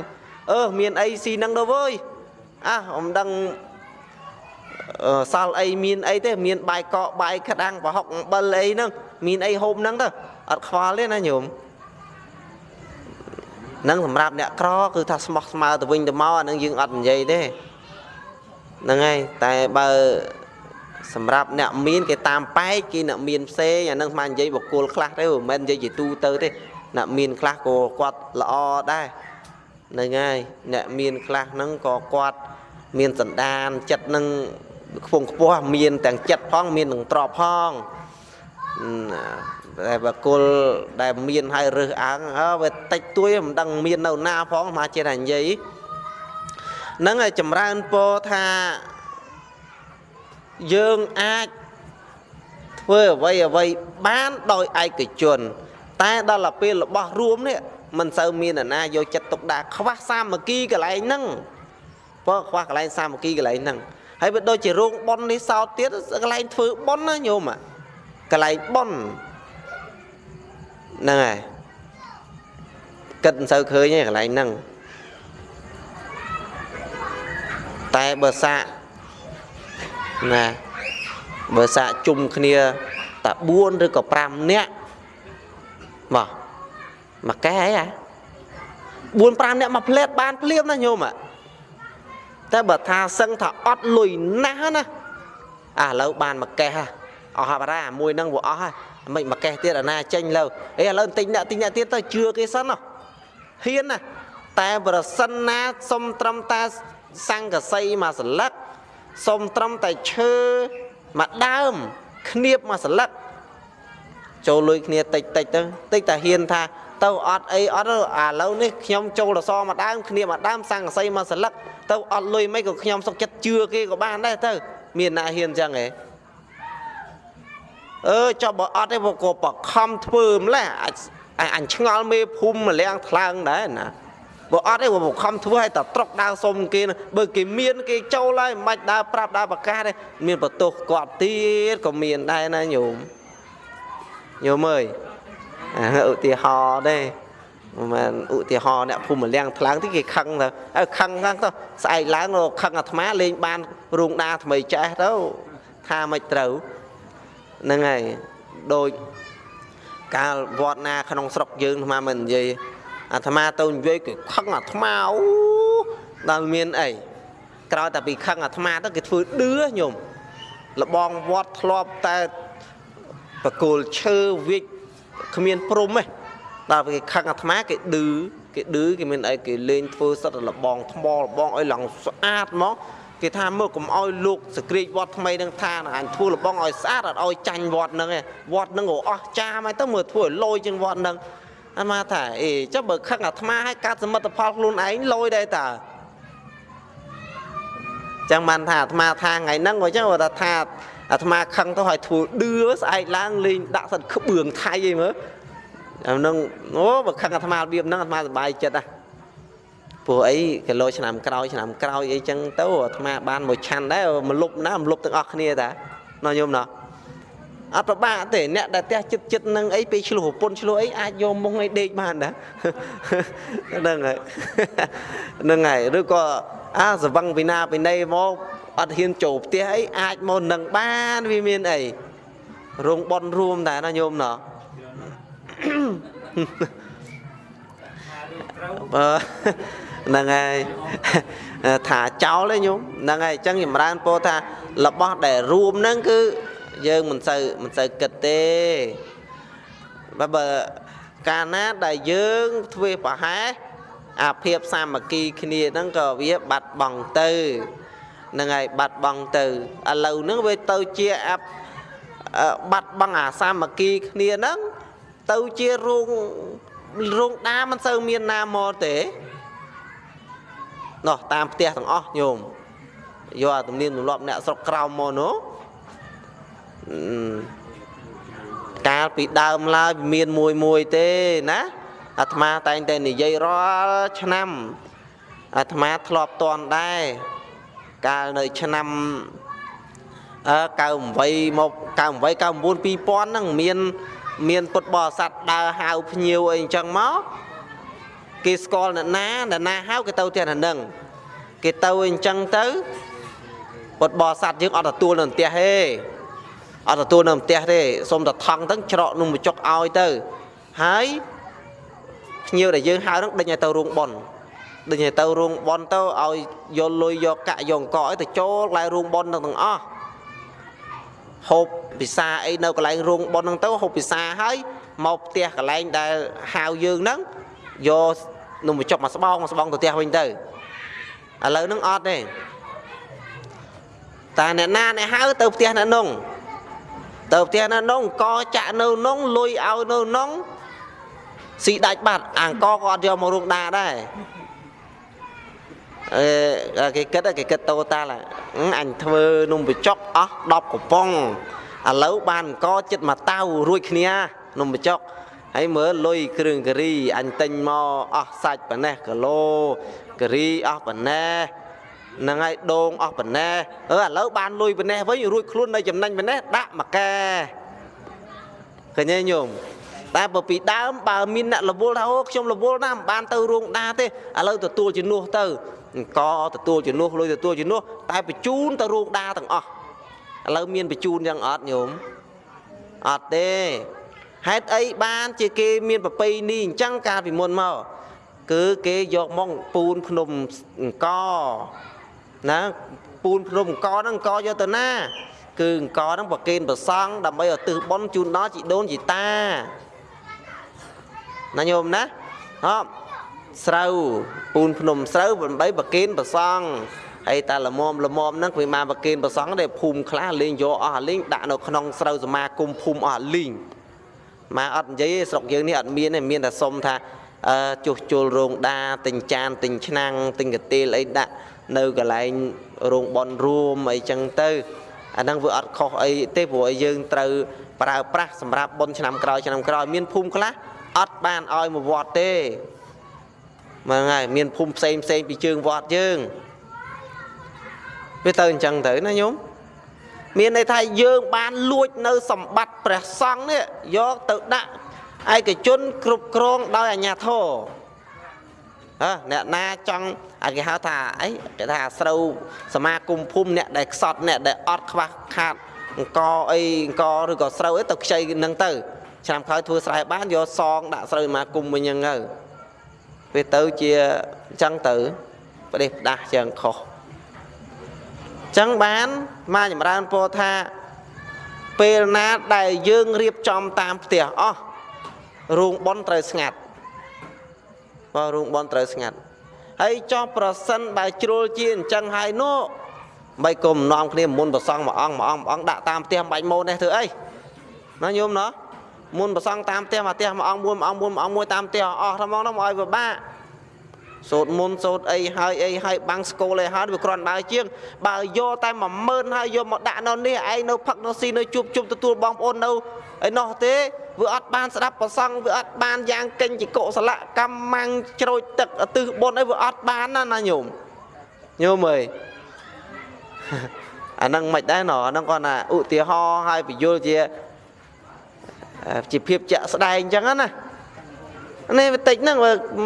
អឺមានអីស៊ីនឹងទៅវើយអះអមដឹងសល់អីមានអីទេមានបាយកកបាយក្តាំងប្រហុកអំបិលអីហ្នឹងមានអីហូបហ្នឹងទៅអត់ខ្វល់ទេណាញោម នឹងសម្រាប់អ្នកក្រគឺថាស្មោះស្មើទៅវិញទៅមកអានឹងយើងអត់និយាយទេហ្នឹងហើយតែបើសម្រាប់អ្នកមានគេតាមប៉ែកគេអ្នកមានផ្សេងអានឹងស្មាននិយាយបកគលខ្លះទេមិនមែននិយាយជាទូទៅទេអ្នកមានខ្លះក៏គាត់ល្អដែរហ្នឹងហើយអ្នកមានខ្លះហ្នឹងក៏គាត់មានសន្តានចិត្តនឹងខ្ពង់ខ្ពស់មានទាំងចិត្តផងមានទាំងទ្រពផង តែបកុលដែលមានហើយរើសអើងអើវាតិចតួយមិនដឹងមាននៅណាផងមកចេះតែនិយាយហ្នឹងហើយចម្រើនពោថាយើងអាចធ្វើអ្វីអ្វីបានដោយឯកជន តែដល់ទៅពេលរបស់រួមនេះមិនសូវមានអ្នកណាយកចិត្តទុកដាក់ខ្វះសាមគ្គីកន្លែងហ្នឹងព្រោះខ្វះកន្លែងសាមគ្គីកន្លែងហ្នឹងហើយវាដូចជារោងប៉ុននេះសោតទៀតកន្លែងធ្វើប៉ុនណាញោមកន្លែងប៉ុន ហ្នឹងហើយគិតមិនសូវឃើញទេកន្លែងហ្នឹងតែបើសាកណាបើសាកជុំគ្នាតា4ឬក៏5នាក់មកមកកែអីអា4 5នាក់មកផ្លែតបានភ្លាមណាញោមអាតែបើថាសឹងថាអត់លុយណាស់ណាអាឥឡូវបានមកកេះហ่ะ អស់ហើយបារាមួយហ្នឹងវាអស់ហើយមិនមកកេះទៀតអាណាចេញលើអេឥឡូវទិញអ្នកទិញអ្នកទៀតទៅជឿគេសិនហ៎ហ៊ានណាតែប្រសិនណាសុំត្រឹមតាសង្កសីមួយសន្លឹកសុំត្រឹមតែឈើមួយដើមគ្នាបមួយសន្លឹកចូលលុយគ្នាតិចតិចទៅតិចតែហ៊ានថាទៅអត់អីអត់ឥឡូវនេះខ្ញុំចូលរសមួយដើមគ្នាមួយដើមសង្កសីមួយសន្លឹកទៅអត់លុយមិនក៏ខ្ញុំសុកចិត្តជឿគេក៏បានដែរទៅ មានណាហ៊ានអញ្ចឹងហ៎ អឺចុះបើអត់ទេក៏បខំធ្វើម្លេះអញឆ្ងល់មេភូមិម្លាំងថ្លើងដែរណាបើអត់ទេបខំធ្វើឲ្យតែត្រុកដើរសុំគេបើគេមានគេចូលហើយមិនដើរប្រាប់ដើរប្រកាសទេមានបន្ទោសគាត់ទៀតក៏មានដែរណាញោមញោមអើយឧទាហរណ៍ទេមិនមែនឧទាហរណ៍អ្នកភូមិលៀងថ្លើងទីគេខឹងទៅអើខឹងហ្នឹងទៅស្អែកឡើងខឹងអាត្មាលេងបានរូងដាថ្មីចេះទៅថាមិនត្រូវ ហ្នឹងហើយដូចកាលវត្តណាក្នុងស្រុកយើងអាត្មាមិននិយាយអាត្មាទៅនិយាយគេខឹងអាត្មាអូដល់មានអីក្រោយតែពីខឹងអាត្មាទៅគេធ្វើឌឺញោមលបងវត្តធ្លាប់តែបកគោលឈើវិចគ្មានព្រំទេដល់គេខឹងអាត្មាគេឌឺគេឌឺគេមានអីគេលេងធ្វើសិតលបងថ្មលបងឲ្យឡើងស្អាតមក គេថាមើលកុំឲ្យលោកសក្រាចវត្តថ្មីនឹងថាអញធ្វើលបងឲ្យស្អាតអត់ឲ្យចាញ់វត្តនឹងឯងវត្តនឹងក៏អស់ចាមហើយទៅមើលធ្វើឲ្យលយជាងវត្តនឹងអាត្មាថាអេចុះបើខឹងអាត្មាឲ្យកាត់សមិទ្ធផលខ្លួនឯងលយដែរតើចឹងបានថាអាត្មាថាថ្ងៃហ្នឹងក៏ចឹងគាត់ថាអាត្មាខឹងទៅឲ្យធ្វើឌឺស្អែកឡើងលេងដាក់សិនក្បឿងថៃអីមើលអានឹងអូបើខឹងអាត្មារបៀបហ្នឹងអាត្មាសប្បាយចិត្តណា ព្រោះអីគីឡូឆ្នាំក្រោយឆ្នាំក្រោយអីចឹងទៅអាត្មាបានមួយឆាន់ដែរមលុបណាមលុបទាំងអស់គ្នាតាណោះញោមណោះអត់ប្របាកទេអ្នកដែលផ្ទះចិត្តចិត្តនឹងអីពេលឆ្លោះប្រពន្ធឆ្លោះអីអាចយកមុខឲ្យដេកបានដែរហ្នឹងហើយហ្នឹងហើយឬក៏អាសវឹងពីណាពីណីមកអត់ហ៊ានចូលផ្ទះអីអាចមកនឹងបានវាមានអីរោងបនរួមតែណាញោមណោះបើ ហ្នឹងហើយថាចោលទេញោមហ្នឹងហើយអញ្ចឹងចម្រើនពោថារបស់ដែលរួមហ្នឹងគឺយើងមិនសូវមិនសូវគិតទេបើបើកាលណាដែលយើងធ្វើប្រហែសអាភាពសាមគ្គីគ្នាហ្នឹងក៏វាបាត់បង់ទៅហ្នឹងហើយបាត់បង់ទៅឥឡូវហ្នឹងវាទៅជាអាបាត់បង់អាសាមគ្គីគ្នាហ្នឹងទៅជារោងរោងដាមិនសូវមានណាមកទេ នោះតាមផ្ទះទាំងអស់ញោមយកអាទំនៀមទម្លាប់អ្នកស្រុកក្រោមមកនោះកាលពីដើមឡើយមានមួយមួយទេណាអាត្មាតែងតែនិយាយរាល់ឆ្នាំអាត្មាធ្លាប់តន់ដែរកាលនៅឆ្នាំអឺ98មក98 99 2000ហ្នឹងមាន មានពុទ្ធបរិស័ទដើរហៅភ្ញៀវអីអញ្ចឹងមក គេស្គាល់អ្នកណាអ្នកណាហៅគេទៅផ្ទះណានឹងគេទៅអញ្ចឹងទៅពុទ្ធបរិស័ទយើងអត់ទទួលនៅផ្ទះទេអត់ទទួលនៅផ្ទះទេសុំតែថង់ទៅច្រកនំបញ្ចុកឲ្យទៅហើយភ្ញៀវដែលយើងហៅនឹងដេញឲ្យទៅរោងប៉ុនដេញឲ្យទៅរោងប៉ុនទៅឲ្យយកលុយយកកាក់យកអង្គឲ្យទៅចូលកន្លែងរោងប៉ុនទាំងអស់ហូបពិសាអីនៅកន្លែងរោងប៉ុនហ្នឹងទៅហូបពិសាហើយមកផ្ទះកន្លែងដែលហៅយើងហ្នឹង យកនំបញ្ចុកមកស្បោងមកស្បោងទៅផ្ទះវិញទៅឥឡូវហ្នឹងអត់ទេតែអ្នកណាអ្នកហៅទៅផ្ទះអ្នកនងទៅផ្ទះនៅនងកចាក់នៅនងលុយឲ្យនៅនងស៊ីដាច់បាត់អង្គក៏អត់យកមករោងដាដែរអឺគេគិតគេគិតតូតាល់អញធ្វើនំបញ្ចុកអស់10កំប៉ុងឥឡូវបានអង្គចិត្តមកតៅរួចគ្នានំបញ្ចុក ហើយមើលលុយគ្រឿងការីអញទិញមកអស់សាច់ប៉ណេះគីឡូការីអស់ប៉ណេះហ្នឹងហើយដងអស់ប៉ុណ្ណេះអឺឥឡូវបានលុយប៉ុណ្ណេះវិញរួចខ្លួននៅចំណេញប៉ុណ្ណេះដាក់មួយកែឃើញទេញោមតែបើពីដើមបើមានអ្នករវល់ថាអូខ្ញុំរវល់ណាស់មិនបានទៅរោងដាទេឥឡូវទទួលជំនួសទៅអង្គទទួលជំនួសលុយទទួលជំនួសតែបញ្ជូនទៅរោងដាទាំងអស់ឥឡូវមានបញ្ជូនយ៉ាងអត់ញោមអត់ទេ ហេតុអីបានជាគេមានប្រពៃនេះអញ្ចឹងកាលពីមុនមកគឺគេយកមកពូនភ្នំអង្គណាពូនភ្នំអង្គហ្នឹងអង្គយកទៅណា គឺអង្គហ្នឹងប្រគេនប្រសង់ដើម្បីឲ្យទិសបុណ្យជូនដល់ជីដូនជីតាណាញោមណាហ៎ស្រូវពូនភ្នំស្រូវដើម្បីប្រគេនប្រសង់ហើយតាលមមលមមហ្នឹងវាមកប្រគេនប្រសង់ដែរភូមិខ្លះលេងយកអស់អាលេងដាក់នៅក្នុងស្រូវសមាគមភូមិអស់អាលេង មកអត់និយាយស្រុកយើងនេះអត់មានទេមានតែសុំថាអឺចុះជុលរោងដាទិញចានទិញឆ្នាំងទិញកាទៀលអីដាក់នៅកន្លែងរោងបនរួមអីចឹងទៅអាហ្នឹងវាអត់ខុសអីទេព្រោះឲ្យយើងត្រូវប្រើប្រាស់សម្រាប់បនឆ្នាំក្រោយឆ្នាំក្រោយមានភូមិខ្លះអត់បានឲ្យមកវត្តទេមើលហើយមានភូមិផ្សេងផ្សេងពីជើងវត្តយើងវាទៅអញ្ចឹងទៅណាញោម មានន័យថាយើងបានលួចនៅសម្បត្តិព្រះសង្ឃនេះយកទៅដាក់ឯកជនគ្រប់គ្រងដោយអាជ្ញាធរអើអ្នកណាចង់អាចគេហៅថាអីគេថាស្រូវសមាគមភូមិអ្នកដែលខ្សត់អ្នកដែលអត់ខ្វះខាតអង្គអីអង្គឬក៏ស្រូវអីទៅខ្ចីនឹងទៅឆ្នាំក្រោយធ្វើស្រែបានយកសងដាក់ស្រូវសមាគមវិញហ្នឹងទៅពេលទៅជាអញ្ចឹងទៅប្រទេសផ្ដាស់ចឹងខុសអញ្ចឹងបានមកចម្រើនពោថាពេលណាដែលយើងរៀបចំតាមផ្ទះអស់រោងប៉ុនត្រូវស្ងាត់បើរោងប៉ុនត្រូវស្ងាត់ហើយចោះប្រសិនបើជ្រុលជាអញ្ចឹងហើយនោះបីគុំនាំគ្នាមុនប្រសងមួយអង្គមួយអង្គមួយអង្គដាក់តាមផ្ទះបាច់ម៉ូននេះធ្វើអីណាញោមណោះមុនប្រសងតាមផ្ទះមួយផ្ទះមួយអង្គមួយអង្គមួយអង្គមួយតាមផ្ទះអស់ថ្មងនោះមកឲ្យពិបាក សូត្រមុនសូត្រអីហើយអីហើយបាំងស្គលអីហើយវាគ្រាន់បើជាង បើយកតែ10000ហើយយកមកដាក់នៅនេះឯងនៅផឹកនៅស៊ីនៅជួបជុំទទួលបងប្អូននៅឯនោះទេវាអត់បានស្ដាប់ប្រសង់វាអត់បានយ៉ាងកិញជាកុសលកម្មម៉ាំងជ្រោចទឹកទិសបុណ្យអីវាអត់បានណាណាញោមញោមអើយអាហ្នឹងមិនដែរណអាហ្នឹងគាត់ថាឧទាហរណ៍ឲ្យបញ្យល់ជាជាភាពជាក់ស្ដែងអញ្ចឹងណានេះបន្តិចហ្នឹង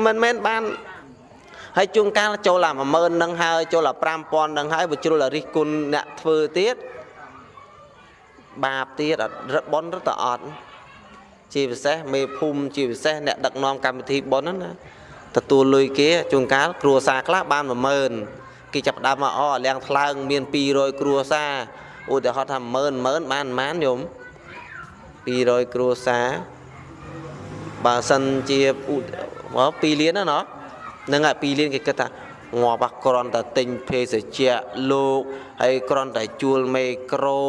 មិនមែនបាន ហើយជួនកាលចូលអា10000ហ្នឹងហើយចូលអា5000ហ្នឹងហើយបើជ្រុលរិះគុណអ្នកធ្វើទៀតបាបទៀតអត់រឹកបនរត់តអត់ជាពិសេសមេភូមិជាពិសេសអ្នកដឹកនាំកម្មវិធីប៉ុនហ្នឹងណាទទួលលុយគេជួនកាលគ្រួសារខ្លះបាន10000គេចាប់ដើមមកអលៀងថ្លើងមាន200គ្រួសារឧទាហរណ៍ថា10000 10000បានប៉ុន្មានញោម200គ្រួសារបើសិនជា2លានណាណោះ ហ្នឹងហើយ2លានគេគិតថាងាប់គ្រាន់តែទិញភេសជ្ជៈលោកហើយគ្រាន់តែជួលមេក្រូ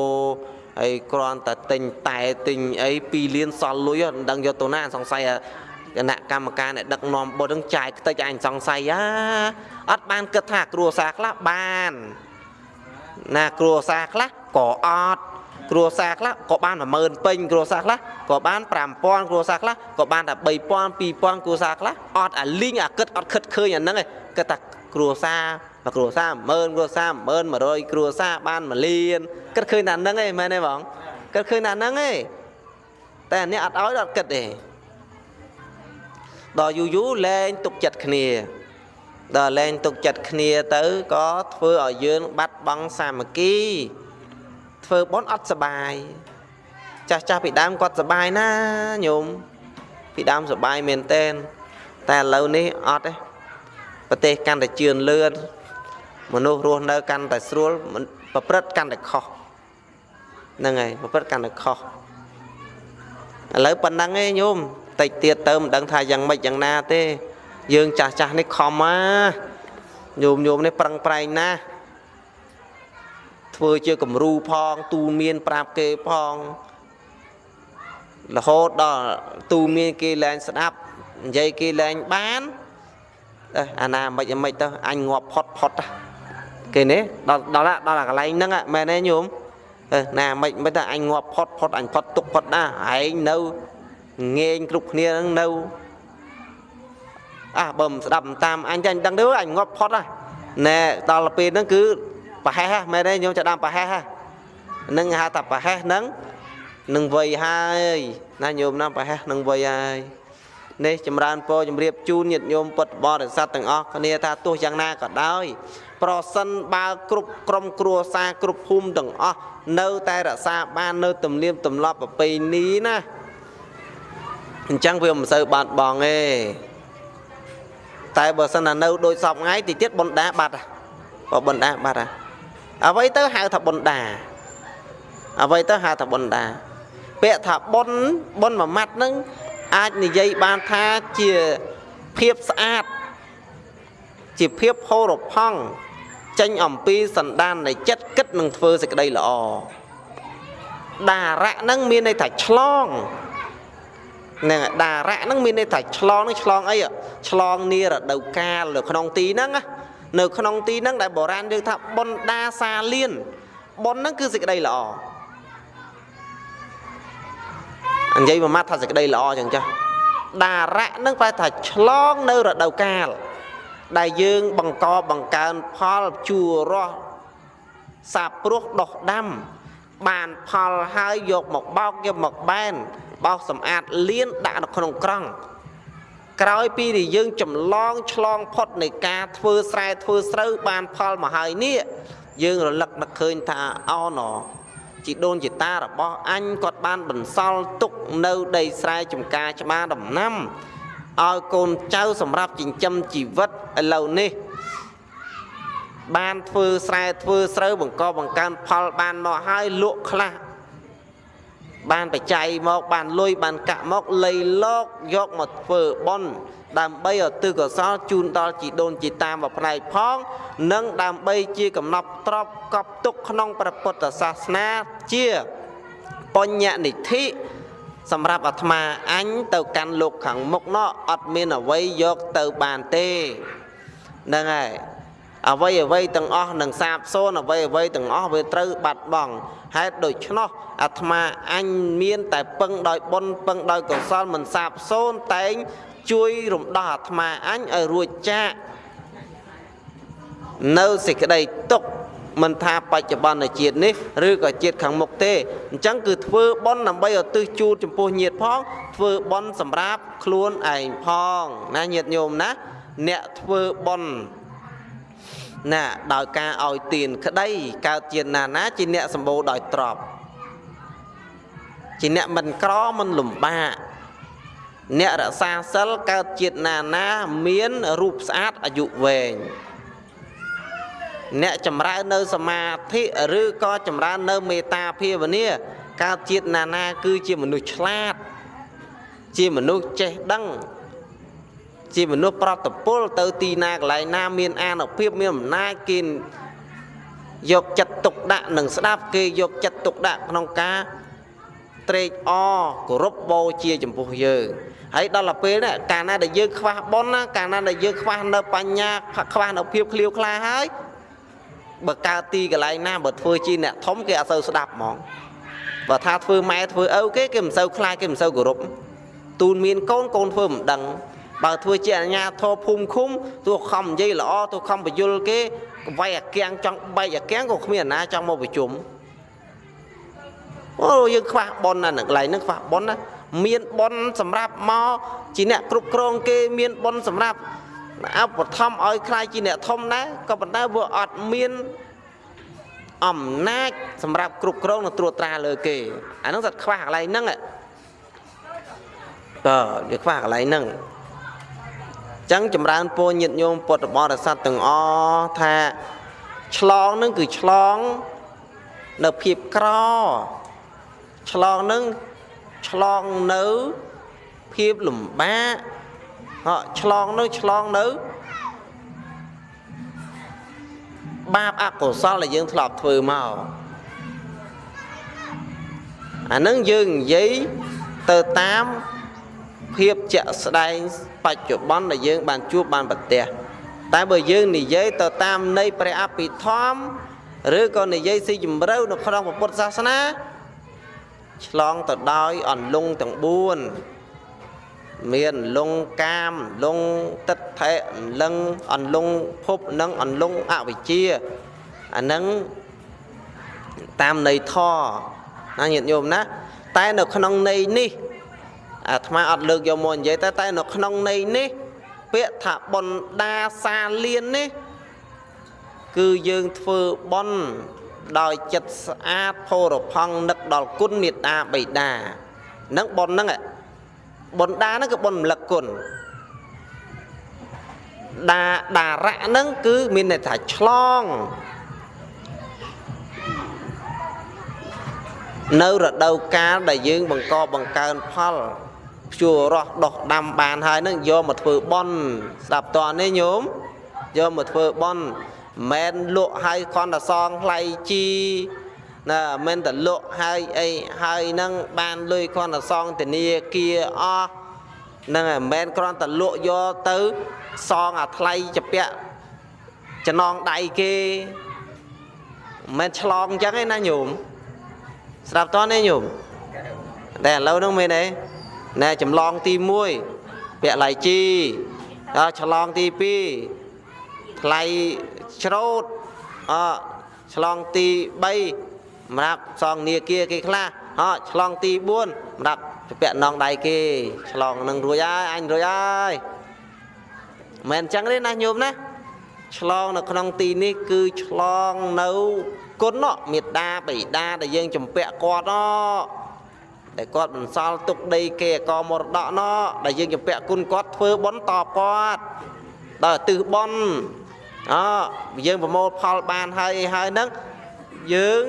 ហើយគ្រាន់តែទិញតែទិញអី2លានសល់លុយមិនដឹងយកទៅណាសង្ស័យគណៈកម្មការអ្នកដឹកនាំបុណ្យនឹងចាយខ្ទេចអញសង្ស័យអាអត់បានគិតថាគ្រួសារខ្លះបាន ណាគ្រួសារខ្លះក៏អត់ គ្រួសារខ្លះក៏បាន10000ពេញគ្រួសារខ្លះក៏បាន5000គ្រួសារខ្លះក៏បានតែ3000 2000គ្រួសារខ្លះអត់អាលីងអាគិតអត់គិតឃើញអាហ្នឹងឯងគិតថាគ្រួសារមួយគ្រួសារ10000គ្រួសារ10000 100គ្រួសារបាន1លានគិតឃើញតែហ្នឹងឯងមែនទេបងគិតឃើញតែហ្នឹងឯងតែអ្នកអត់ឲ្យអត់គិតទេដល់យូរយូរលែងទុកចិត្តគ្នាដល់លែងទុកចិត្តគ្នាទៅក៏ធ្វើឲ្យយើងបាត់បង់សាមគ្គី ធ្វើបន់អត់សបាយចាស់ចាស់ពីដើមគាត់សបាយណាញោមពីដើមសបាយមែនតែនតែឥឡូវនេះអត់ទេប្រទេសកាន់តែជឿនលឿនមនុស្សរស់នៅកាន់តែស្រួលប្រព្រឹត្តកាន់តែខុសហ្នឹងហើយប្រព្រឹត្តកាន់តែខុសឥឡូវប៉ុណ្ណឹងឯងញោមតិចទៀតទៅមិនដឹងថាយ៉ាងម៉េចយ៉ាងណាទេ យើងចាស់ចាស់នេះខំណាញោមញោមនេះប្រឹងប្រែងណាស់ ធ្វើជាគំរូផង ទូមានប្រាប់គេផងរហូតដល់ទូមានគេលែងស្ដាប់និយាយគេលែងបានអើអាណាមិនមិនទៅអញងាប់ផុតផុតគេនេះដល់ដល់ដល់កន្លែងហ្នឹងមែនទេញោមអើណាមិនមិនទៅអញងាប់ផុតផុតអញផុតទុកផុតណាឯងនៅងែងគ្រប់គ្នាហ្នឹងនៅអះបើមិនស្ដាប់តាមអញចាញ់ដឹងទៅអញងាប់ផុតណាណែដល់ពេលហ្នឹងគឺ ប្រហែសមែនទេញោមចាប់ដើមប្រហែសហ្នឹងហៅថាប្រហែសហ្នឹងនឹងវ័យហើយណាញោមណាប្រហែសនឹងវ័យហើយនេះចម្រើនពរជំរាបជូនញាតិញោមពុទ្ធបរិស័ទទាំងអស់គ្នាថាទោះយ៉ាងណាក៏ដោយប្រសិនបើគ្រប់ក្រុមគ្រួសារគ្រប់ភូមិទាំងអស់នៅតែរក្សាបាននៅទំនៀមទម្លាប់ប្រពៃណីណាអញ្ចឹងវាមិនសូវបាត់បង់ទេតែបើសិនណានៅដូចសពថ្ងៃតិចទៀតបណ្ដាបាត់បើបណ្ដាបាត់ហ่ะ អ្វីទៅហៅថាបុណ្យដាអ្វីទៅហៅថាបុណ្យដាពាក្យថាបុណ្យបុណ្យមួយម៉ាត់នឹងអាចនិយាយបានថាជាភាពស្អាតជាភាពហូរផង់ចេញអំពីសន្តាននៃចិត្តគិតនឹងធ្វើសេចក្តីល្អដារៈនឹងមានន័យថាឆ្លងនឹងដារៈនឹងមានន័យថាឆ្លងនឹងឆ្លងអីឆ្លងនីរដូវកាលនៅក្នុងទីហ្នឹងណា នៅក្នុងទីហ្នឹងដែលបុរាណយើងថាបុណ្យដាសាលៀនបុណ្យហ្នឹងគឺសេចក្តីល្អនិយាយមួយម៉ាត់ថាសេចក្តីល្អចឹងចាស់ដារៈហ្នឹងប្រែថាឆ្លងនៅរដូវកាល ដែលយើងបង្កបង្កើនផលជួររស់សាព្រោះដោះដាំ បានផលហើយយកមកបោកយកមកបែនបោសសម្អាតលៀនដាក់នៅក្នុងក្រង់ ក្រោយពីដែលយើងចម្លងឆ្លងផុតនៃការធ្វើស្រែធ្វើស្រូវបានផលមកហើយនេះយើងរលឹកនឹកឃើញថាអោណជីដូនជីតារបស់អញគាត់បានបន្សល់ទុកនៅដីស្រែចម្ការច្បារដំណាំឲ្យកូនចៅសម្រាប់ចិញ្ចឹមជីវិតឥឡូវនេះ បានធ្វើស្រែធ្វើស្រូវបង្កបង្កើនផលបានមកហើយលក់ខ្លះ បានបច្ច័យមកបានលុយបានកាក់មកលៃលោកយកមកធ្វើបុណ្យដើម្បីឧទ្ទិសកុសលជូនដល់ជីដូនជីតាមកផ្នែកផង និងដើម្បីជាកំណប់ទ្របកប់ទុកក្នុងព្រះពុទ្ធសាសនាជាបញ្ញនិធិសម្រាប់អាត្មាអញទៅកាន់លោកខាងមុខនោះអត់មានអ្វីយកទៅបានទេហ្នឹងហើយ អ្វីអ្វីទាំងអស់នឹងសាបសូន្យអ្វីអ្វីទាំងអស់វាត្រូវបាត់បង់ហេតុដូច្នោះអាត្មាអញមាន តែពឹងដោយបុណ្យពឹងដោយកុសលមិនសាបសូន្យតែងជួយរំដោះអាត្មាអញឲ្យរួចចាកនៅសេចក្តីទុកមិនថាបច្ចុប្បន្នជាតិនេះឬក៏ជាតិខាងមុខទេអញ្ចឹងគឺធ្វើបុណ្យដើម្បីឧទ្ទិសជូនចំពោះញាតិផង ធ្វើបុណ្យសម្រាប់ខ្លួនឯងផងណាញាតិញោមណា អ្នកធ្វើបុណ្យ ណាដោយការឲ្យទានក្តីកើតជាណាណាជាអ្នកសម្បូរដោយទ្រព្យជាអ្នកមិនក្រមិនលំបាកអ្នករក្សាសិលកើតជាតិណាណាមានរូបស្អាតអាយុវែងអ្នកចម្រើននៅសមាធិឬក៏ចម្រើននៅមេត្តាភាវនាកើតជាតិណាណាគឺជាមនុស្សឆ្លាត ជាមនុស្សចេះដឹង ជាមនុស្សប្រតពលទៅទីណាកន្លែងណាមានអានុភាពមានអំណាចគេយកចិត្តទុកដាក់និងស្ដាប់គេយកចិត្តទុកដាក់ក្នុងការត្រេកអរគោរពបូជាចំពោះយើងហើយដល់ទៅពេលនេះកាលណាដែលយើងខ្វះបុណ្យណាកាលណាដែលយើងខ្វះនៅបញ្ញាខ្វះនៅភាពឃ្លាវខ្លាហើយបើកើតទីកន្លែងណាបើធ្វើជាអ្នកធំគេអត់សូវស្ដាប់ហ្មងបើថាធ្វើម៉ែធ្វើឪគេគេមិនសូវខ្លាចគេមិនសូវគោរពទូនមានកូនកូនធ្វើមិនដឹង បើធ្វើជាអញ្ញាធរភូមិឃុំទោះខំនិយាយល្អទោះខំបញ្យលគេវាយអាកៀងចង់បែកអាកៀងក៏គ្មានអាណាចង់មកប្រជុំអូយើងខ្វះប៉ុនណាកន្លែងហ្នឹងខ្វះប៉ុនណាមានប៉ុនសម្រាប់មកជាអ្នកគ្រប់គ្រងគេមានប៉ុនសម្រាប់អបឋមឲ្យខ្លាយជាអ្នកធំដែរក៏ប៉ុន្តែវាអត់មានអំណាចសម្រាប់គ្រប់គ្រងនិងត្រួតត្រាលើគេអាហ្នឹងគាត់ខ្វះកន្លែងហ្នឹងក៏វាខ្វះកន្លែងហ្នឹង ចឹងចម្រើនពរញាតិញោមពុទ្ធបរិស័ទទាំងអស់ថាឆ្លងនឹងគឺឆ្លងនៅភាពក្រឆ្លងនឹងឆ្លងនៅភាពលំបាកហ៎ឆ្លងនៅឆ្លងនៅបាបអកុសលដែលយើងធ្លាប់ធ្វើមកអានឹងយើងនិយាយទៅតាម ភាពជាក់ស្ដែងបច្ចុប្បន្នដែលយើងបានជួបបានប្រទះតែបើយើងនិយាយទៅតាមនៃព្រះអភិធម្មឬក៏និយាយស៊ីជម្រៅនៅក្នុងពុទ្ធសាសនាឆ្លងទៅដោយអន្លង់ទាំង4មានលងកាមលងទឹកថេលងអន្លង់ភពនិងអន្លង់អវិជ្ជាអានឹងតាមន័យធរណាញាតិញោមណាតែនៅក្នុងន័យនេះ អាត្មាអត់លើកយកមកនិយាយតែតែនៅក្នុងន័យនេះ ពាក្យថាបនដាសាលៀននេះ គឺយើងធ្វើបនដោយចិត្តស្អាតផោរផង់នឹកដល់គុណមេត្តាបិតានឹងបនហ្នឹងបនដាហ្នឹងគឺបនរំលឹកគុណដាដារៈហ្នឹងគឺមានន័យថាឆ្លងនៅរដូវកាលដែលយើងបង្កបង្កើនផលភ្ជួររស់ដោះដាំបានហើយនឹងយកមកធ្វើបន់ស្ដាប់តនេះញោមយកមកធ្វើបន់មិនលក់ហើយគ្រាន់តែសងថ្លៃជីណាមិនតែលក់ហើយអីហើយនឹងបានលុយគ្រាន់តែសងធនាគារអស់ហ្នឹងហើយមិនគ្រាន់តែលក់យកទៅសងអាថ្លៃចាពាក់ចំណងដៃគេមិនឆ្លងអញ្ចឹងឯណាញោមស្ដាប់តនេះញោមតែឥឡូវហ្នឹងមែនទេ ណែចម្លងទី1ពាក់ឡៃជីដល់ឆ្លងទី2ថ្លៃច្រូតអឆ្លងទី3សម្រាប់សងនាគាគេខ្លះអឆ្លងទី4សម្រាប់ពាក់នងដៃគេឆ្លងនឹងរួចហើយអញរួចហើយមិនអញ្ចឹងទេណាញោមណាឆ្លងនៅក្នុងទីនេះគឺឆ្លងនៅគុណមេត្តាបិតាដែលយើងចម្ពាក់គាត់ណ ដែលគាត់បន្សល់ទុកដីគេអកមរតកណដែលយើងចម្ពាក់គុណគាត់ធ្វើបន់តបគាត់ដល់ទិសបន់អយើងប្រមូលផលបានហើយហើយហ្នឹងយើង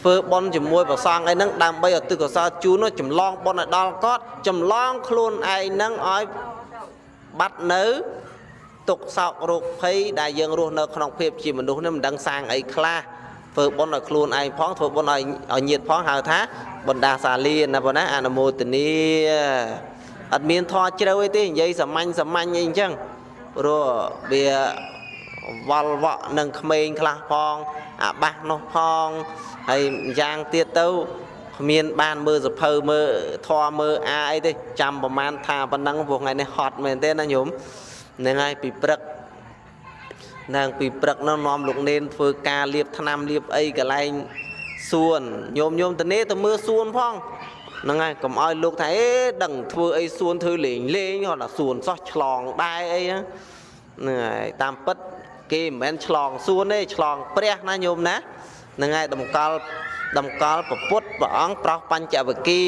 ធ្វើបន់ជាមួយប្រសងអីហ្នឹងដើម្បីឲ្យទឹកកសលជូនចម្លងបន់ឲ្យដល់គាត់ចម្លងខ្លួនឯងហ្នឹងឲ្យបាត់នៅទុកសោករោគភ័យដែលយើងរស់នៅក្នុងភាពជាមនុស្សនេះមិនដឹងសាងអីខ្លះ ធ្វើបុណ្យឲ្យខ្លួនឯងផងធ្វើបុណ្យឲ្យឲ្យញាតផងហៅថាបណ្ដាសាលៀនណាបងណាអនុមោទនីអត់មានធေါ်ជ្រៅអីទេនិយាយសាមញ្ញសាមញ្ញអីអញ្ចឹងព្រោះវាវល់វក់នឹងក្មេងខ្លះផងអាបាសនោះផងហើយយ៉ាងទៀតទៅគ្មានបានមើលសភៅមើលធေါ်មើលអាអីទេចាំប្រមាណថាប៉ុណ្ណឹងព្រោះថ្ងៃនេះហត់មែនទេណាញោមហ្នឹងហើយពីព្រឹក នឹងពីព្រឹកនោះនាំលោកនេនធ្វើការលាបថ្នាំលាបអីកន្លែងសួនញោមញោមតនេទៅមើលសួនផងហ្នឹងហើយកុំឲ្យលោកថាអេដឹងធ្វើអីសួនធ្វើលេងលេងគាត់ថាសួនសោះឆ្លងដែរអីហ្នឹងហើយតាមពិតគេមិនមែនឆ្លងសួនទេឆ្លងព្រះណាញោមណាហ្នឹងហើយតម្កល់តម្កល់ពពុទ្ធព្រះអង្គប្រោះបញ្ចវគិ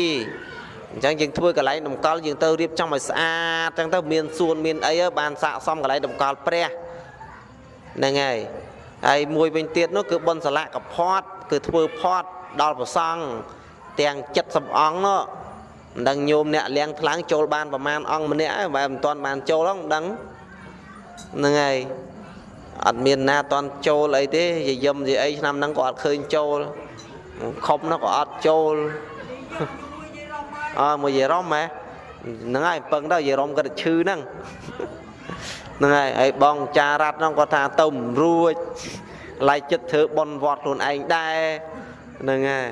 អញ្ចឹងយើងធ្វើកន្លែងតម្កល់យើងទៅរៀបចំឲ្យស្អាតអញ្ចឹងទៅមានសួនមានអីបានស័កសមកន្លែងតម្កល់ព្រះ ហ្នឹងហើយហើយមួយវិញទៀតនោះគឺបុណ្យសលៈកផាត់គឺធ្វើផាត់ដល់ប្រសង់ទាំង70អង្គនោះមិនដឹងញោមអ្នកលៀងថ្លើងចូលបានប្រមាណអង្គម្នាក់ហើយបែបមិនទាន់បានចូលហ្នឹងមិនដឹងហ្នឹងហើយអត់មានណាតន់ចូលអីទេយាយឹមយាយអីឆ្នាំហ្នឹងក៏អត់ឃើញចូលខំនោះក៏អត់ចូលអើមួយយាយរំហ៎ហ្នឹងហើយពឹងទៅយាយរំគាត់ឈឺហ្នឹង ហ្នឹងហើយហើយបងចារ៉ាត់ហ្នឹងគាត់ថាទៅមិនរួចឡាយចិត្តធ្វើបនវត្តខ្លួនឯងដែរហ្នឹងហើយ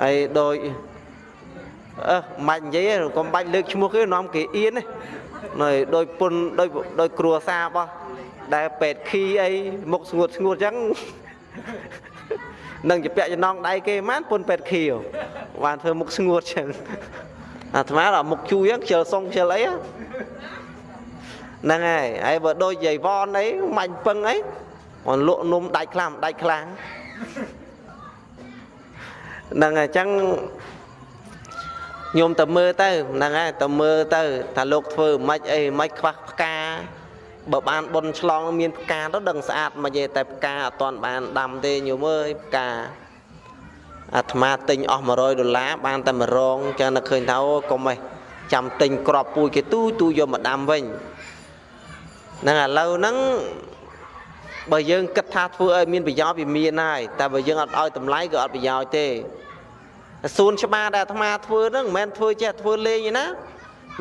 ហើយដូចអឺមិននិយាយកុំបាច់លើកឈ្មោះគេនាំគេអៀនណាដោយពុនដោយដោយគ្រួសាររបស់ដែលពេទ្យខីអីមុខស្ងួតស្ងួតអញ្ចឹងនឹងជាពាក់ចំណងដៃគេហ្មងពុនពេទ្យខីបានធ្វើមុខស្ងួតអញ្ចឹងអាត្មាដល់មុខជួយខ្ជិលសុងខ្ជិលអី ហ្នឹងហើយហើយបើដូចយាយវ៉នអីមាញ់ពឹងអីមកលក់នំដាច់ខ្លាំងដាច់ខ្លាំងហ្នឹងហើយអញ្ចឹងញោមទៅមើលទៅហ្នឹងហើយទៅមើលទៅថាលោកធ្វើមិនអីមិនខ្វះផ្កាបើបានបុនឆ្លងមានផ្កាទៅដឹងស្អាតមកទេតែផ្កាអត់ទាន់បានដាំទេញោមអើយផ្កាអាត្មាទិញអស់100ដុល្លារបានតែ1រងចឹងនឹកឃើញថាអូកុំឯងចាំទិញក្របពូជគេទូទូយកមកដាំវិញ ហ្នឹងឥឡូវហ្នឹងបើយើងគិតថាធ្វើឲ្យមានប្រយោជន៍វាមានហើយតែបើយើងអត់ឲ្យតម្លៃក៏អត់ប្រយោជន៍ទេសួនច្បារដែលអាត្មាធ្វើហ្នឹងមិនមែនធ្វើចេះធ្វើលេងទេណា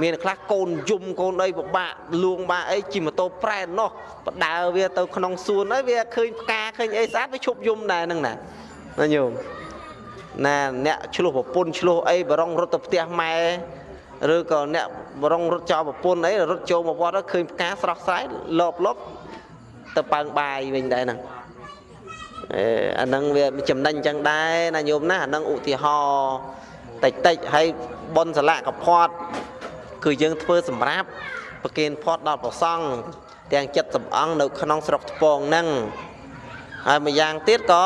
មានខ្លះកូនយំកូនអីពិបាកលួងបាក់អីជិះម៉ូតូប្រែននោះបដើវាទៅក្នុងសួនហើយវាឃើញផ្កាឃើញអីស្អាតវាឈប់យំដែរហ្នឹងណាណាញោមណាអ្នកឆ្លោះប្រពន្ធឆ្លោះអីបរងរត់ទៅផ្ទះម៉ែ ឬក៏អ្នកបរងរត់ចោលប្រពន្ធអីរត់ចូលមកវត្តឃើញផ្កាស្រស់ស្រាយលបលបទៅប៉ើងបាយវិញដែរហ្នឹងអឺអាហ្នឹងវាចំណេញចឹងដែរណាញោមណាអាហ្នឹងឧទាហរណ៍តិចតិចហើយប៉ុនសាឡាកផាត់គឺយើងធ្វើសម្រាប់ប្រគេនផាត់ដល់ព្រះសង្ឃទាំងចិត្តសំអងនៅក្នុងស្រុកថ្ពងហ្នឹងហើយម្យ៉ាងទៀតក៏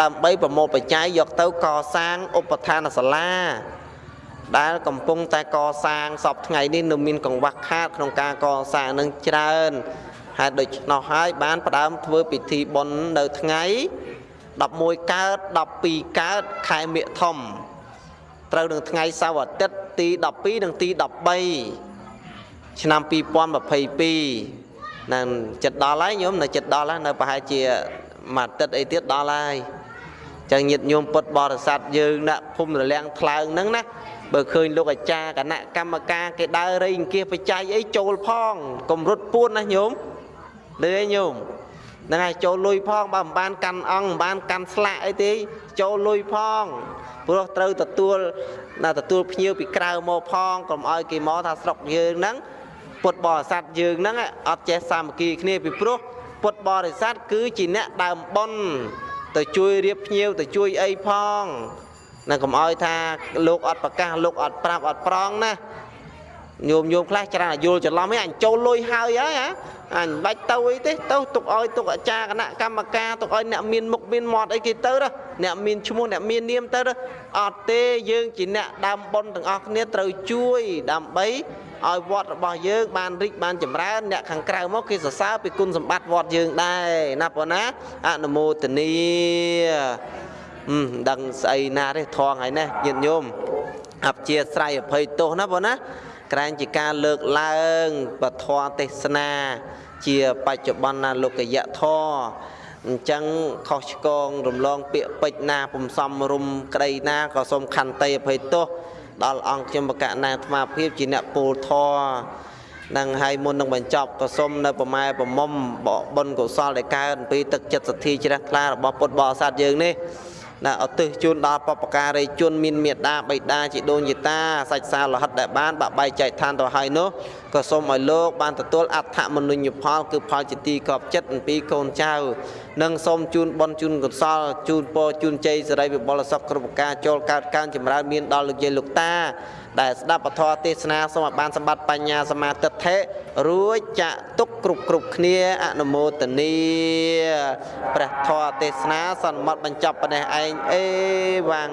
ដើម្បីប្រមូលបច្ច័យយកទៅកសាងឧបឋានសាលា ដែលកំពុងតែកសាងសពថ្ងៃនេះនៅមានកង្វះខាតក្នុងការកសាងនឹងច្រើនហេតុដូច្នោះហើយបានផ្ដើមធ្វើពិធីបុណ្យនៅថ្ងៃ11កើត12កើតខែមិថុនត្រូវនឹងថ្ងៃសៅរ៍អាទិត្យទី12និងទី13ឆ្នាំ2022នឹងចិត្តដល់ហើយញោមនៅចិត្តដល់ហើយនៅប្រហែលជាមួយអាទិត្យអីទៀតដល់ហើយចឹងញាតិញោមពុទ្ធបរិស័ទយើងដាក់ភូមិរលាំងថ្លើងហ្នឹងណា បើឃើញលោកអាចារ្យគណៈកម្មការគេដើររៃអង្គាសបច្ច័យអីចូលផងកុំរត់ពួនណាញោមលឺឯញោមហ្នឹងហើយចូលលុយផងបើមិនបានកាន់អង្គមិនបានកាន់ស្លាកអីទេចូលលុយផងព្រោះត្រូវទទួលណាទទួលភ្ញៀវពីក្រៅមកផងកុំឲ្យគេមកថាស្រុកយើងហ្នឹងពុទ្ធបរិស័ទយើងហ្នឹងអត់ចេះសាមគ្គីគ្នាពីព្រោះពុទ្ធបរិស័ទគឺជាអ្នកដើមបុណ្យទៅជួយរៀបភ្ញៀវទៅជួយអីផង ណាកុំឲ្យថាលោកអត់ប្រកាសលោកអត់ប្រាប់អត់ប្រងណាញោមញោមខ្លះច្រើនយល់ច្រឡំឯងអញចូលលុយហើយហើយហ៎អញបាច់ទៅអីទេទៅទុកឲ្យទុកអាចារ្យគណៈកម្មការទុកឲ្យអ្នកមានមុខមានមាត់អីគេទៅអ្នកមានឈ្មោះអ្នកមាននាមទៅអត់ទេយើងជាអ្នកដើមបុណ្យទាំងអស់គ្នាត្រូវជួយដើម្បីឲ្យវត្តរបស់យើងបានរីកបានចម្រើនអ្នកខាងក្រៅមកគេសរសើរពីគុណសម្បត្តិវត្តយើងដែរណាប៉ុណ្ណាអនុមោទនី ហឹមដឹងស្អីណាទេថងហើយណាញាតិញោមអព្យាស្រ័យអភ័យទោសណាប៉ុណ្ណាក្រែងជាការលើកឡើងពធទេសនា ជាបច្ចុប្បន្នលោកយៈធរអញ្ចឹងខុសឆ្គងរំលងពាក្យពេចណាពំសំរុំក្តីណាក៏សូមខន្តីអភ័យទោសដល់អង្គខ្ញុំបកណាអាត្មាភាពជាអ្នកពូលធរនឹងហើយមុននឹងបញ្ចប់ក៏សូមនៅប្រម៉ែប្រមុំបុណ្យកុសលដែលកើតអំពីទឹកចិត្តសទ្ធាជ្រះថ្លារបស់ពុទ្ធបរិស័ទយើងនេះ ណាឧទ្ទិសជូនដល់បពការីជនមានមេត្តាបិតាជីដូនជីតាសាច់សាលហិតដែលបានបាក់បែកចែកឋានទៅហើយនោះក៏សូមឲ្យលោកបានទទួលអត្ថមនុញ្ញផលគឺផលជាទីកប់ចិត្តអំពីកូនចៅនិងសូមជូនបនជូនកុសលជូនពរជូនជ័យសិរីវិបុលសុខគ្រប់ប្រការចូលកើតកើនចម្រើនមានដល់លោកយាយលោកតា ដែលស្ដាប់ពធទេសនាសូមឲ្យបានសម្បត្តិបញ្ញាសមាទិដ្ឋិរួចចាក់ទុកគ្រប់គ្រប់គ្នាអនុមោទនីព្រះធម៌ទេសនាសន្មត់បញ្ចប់ប៉ុណ្ណេះឯងអេវ៉ាំង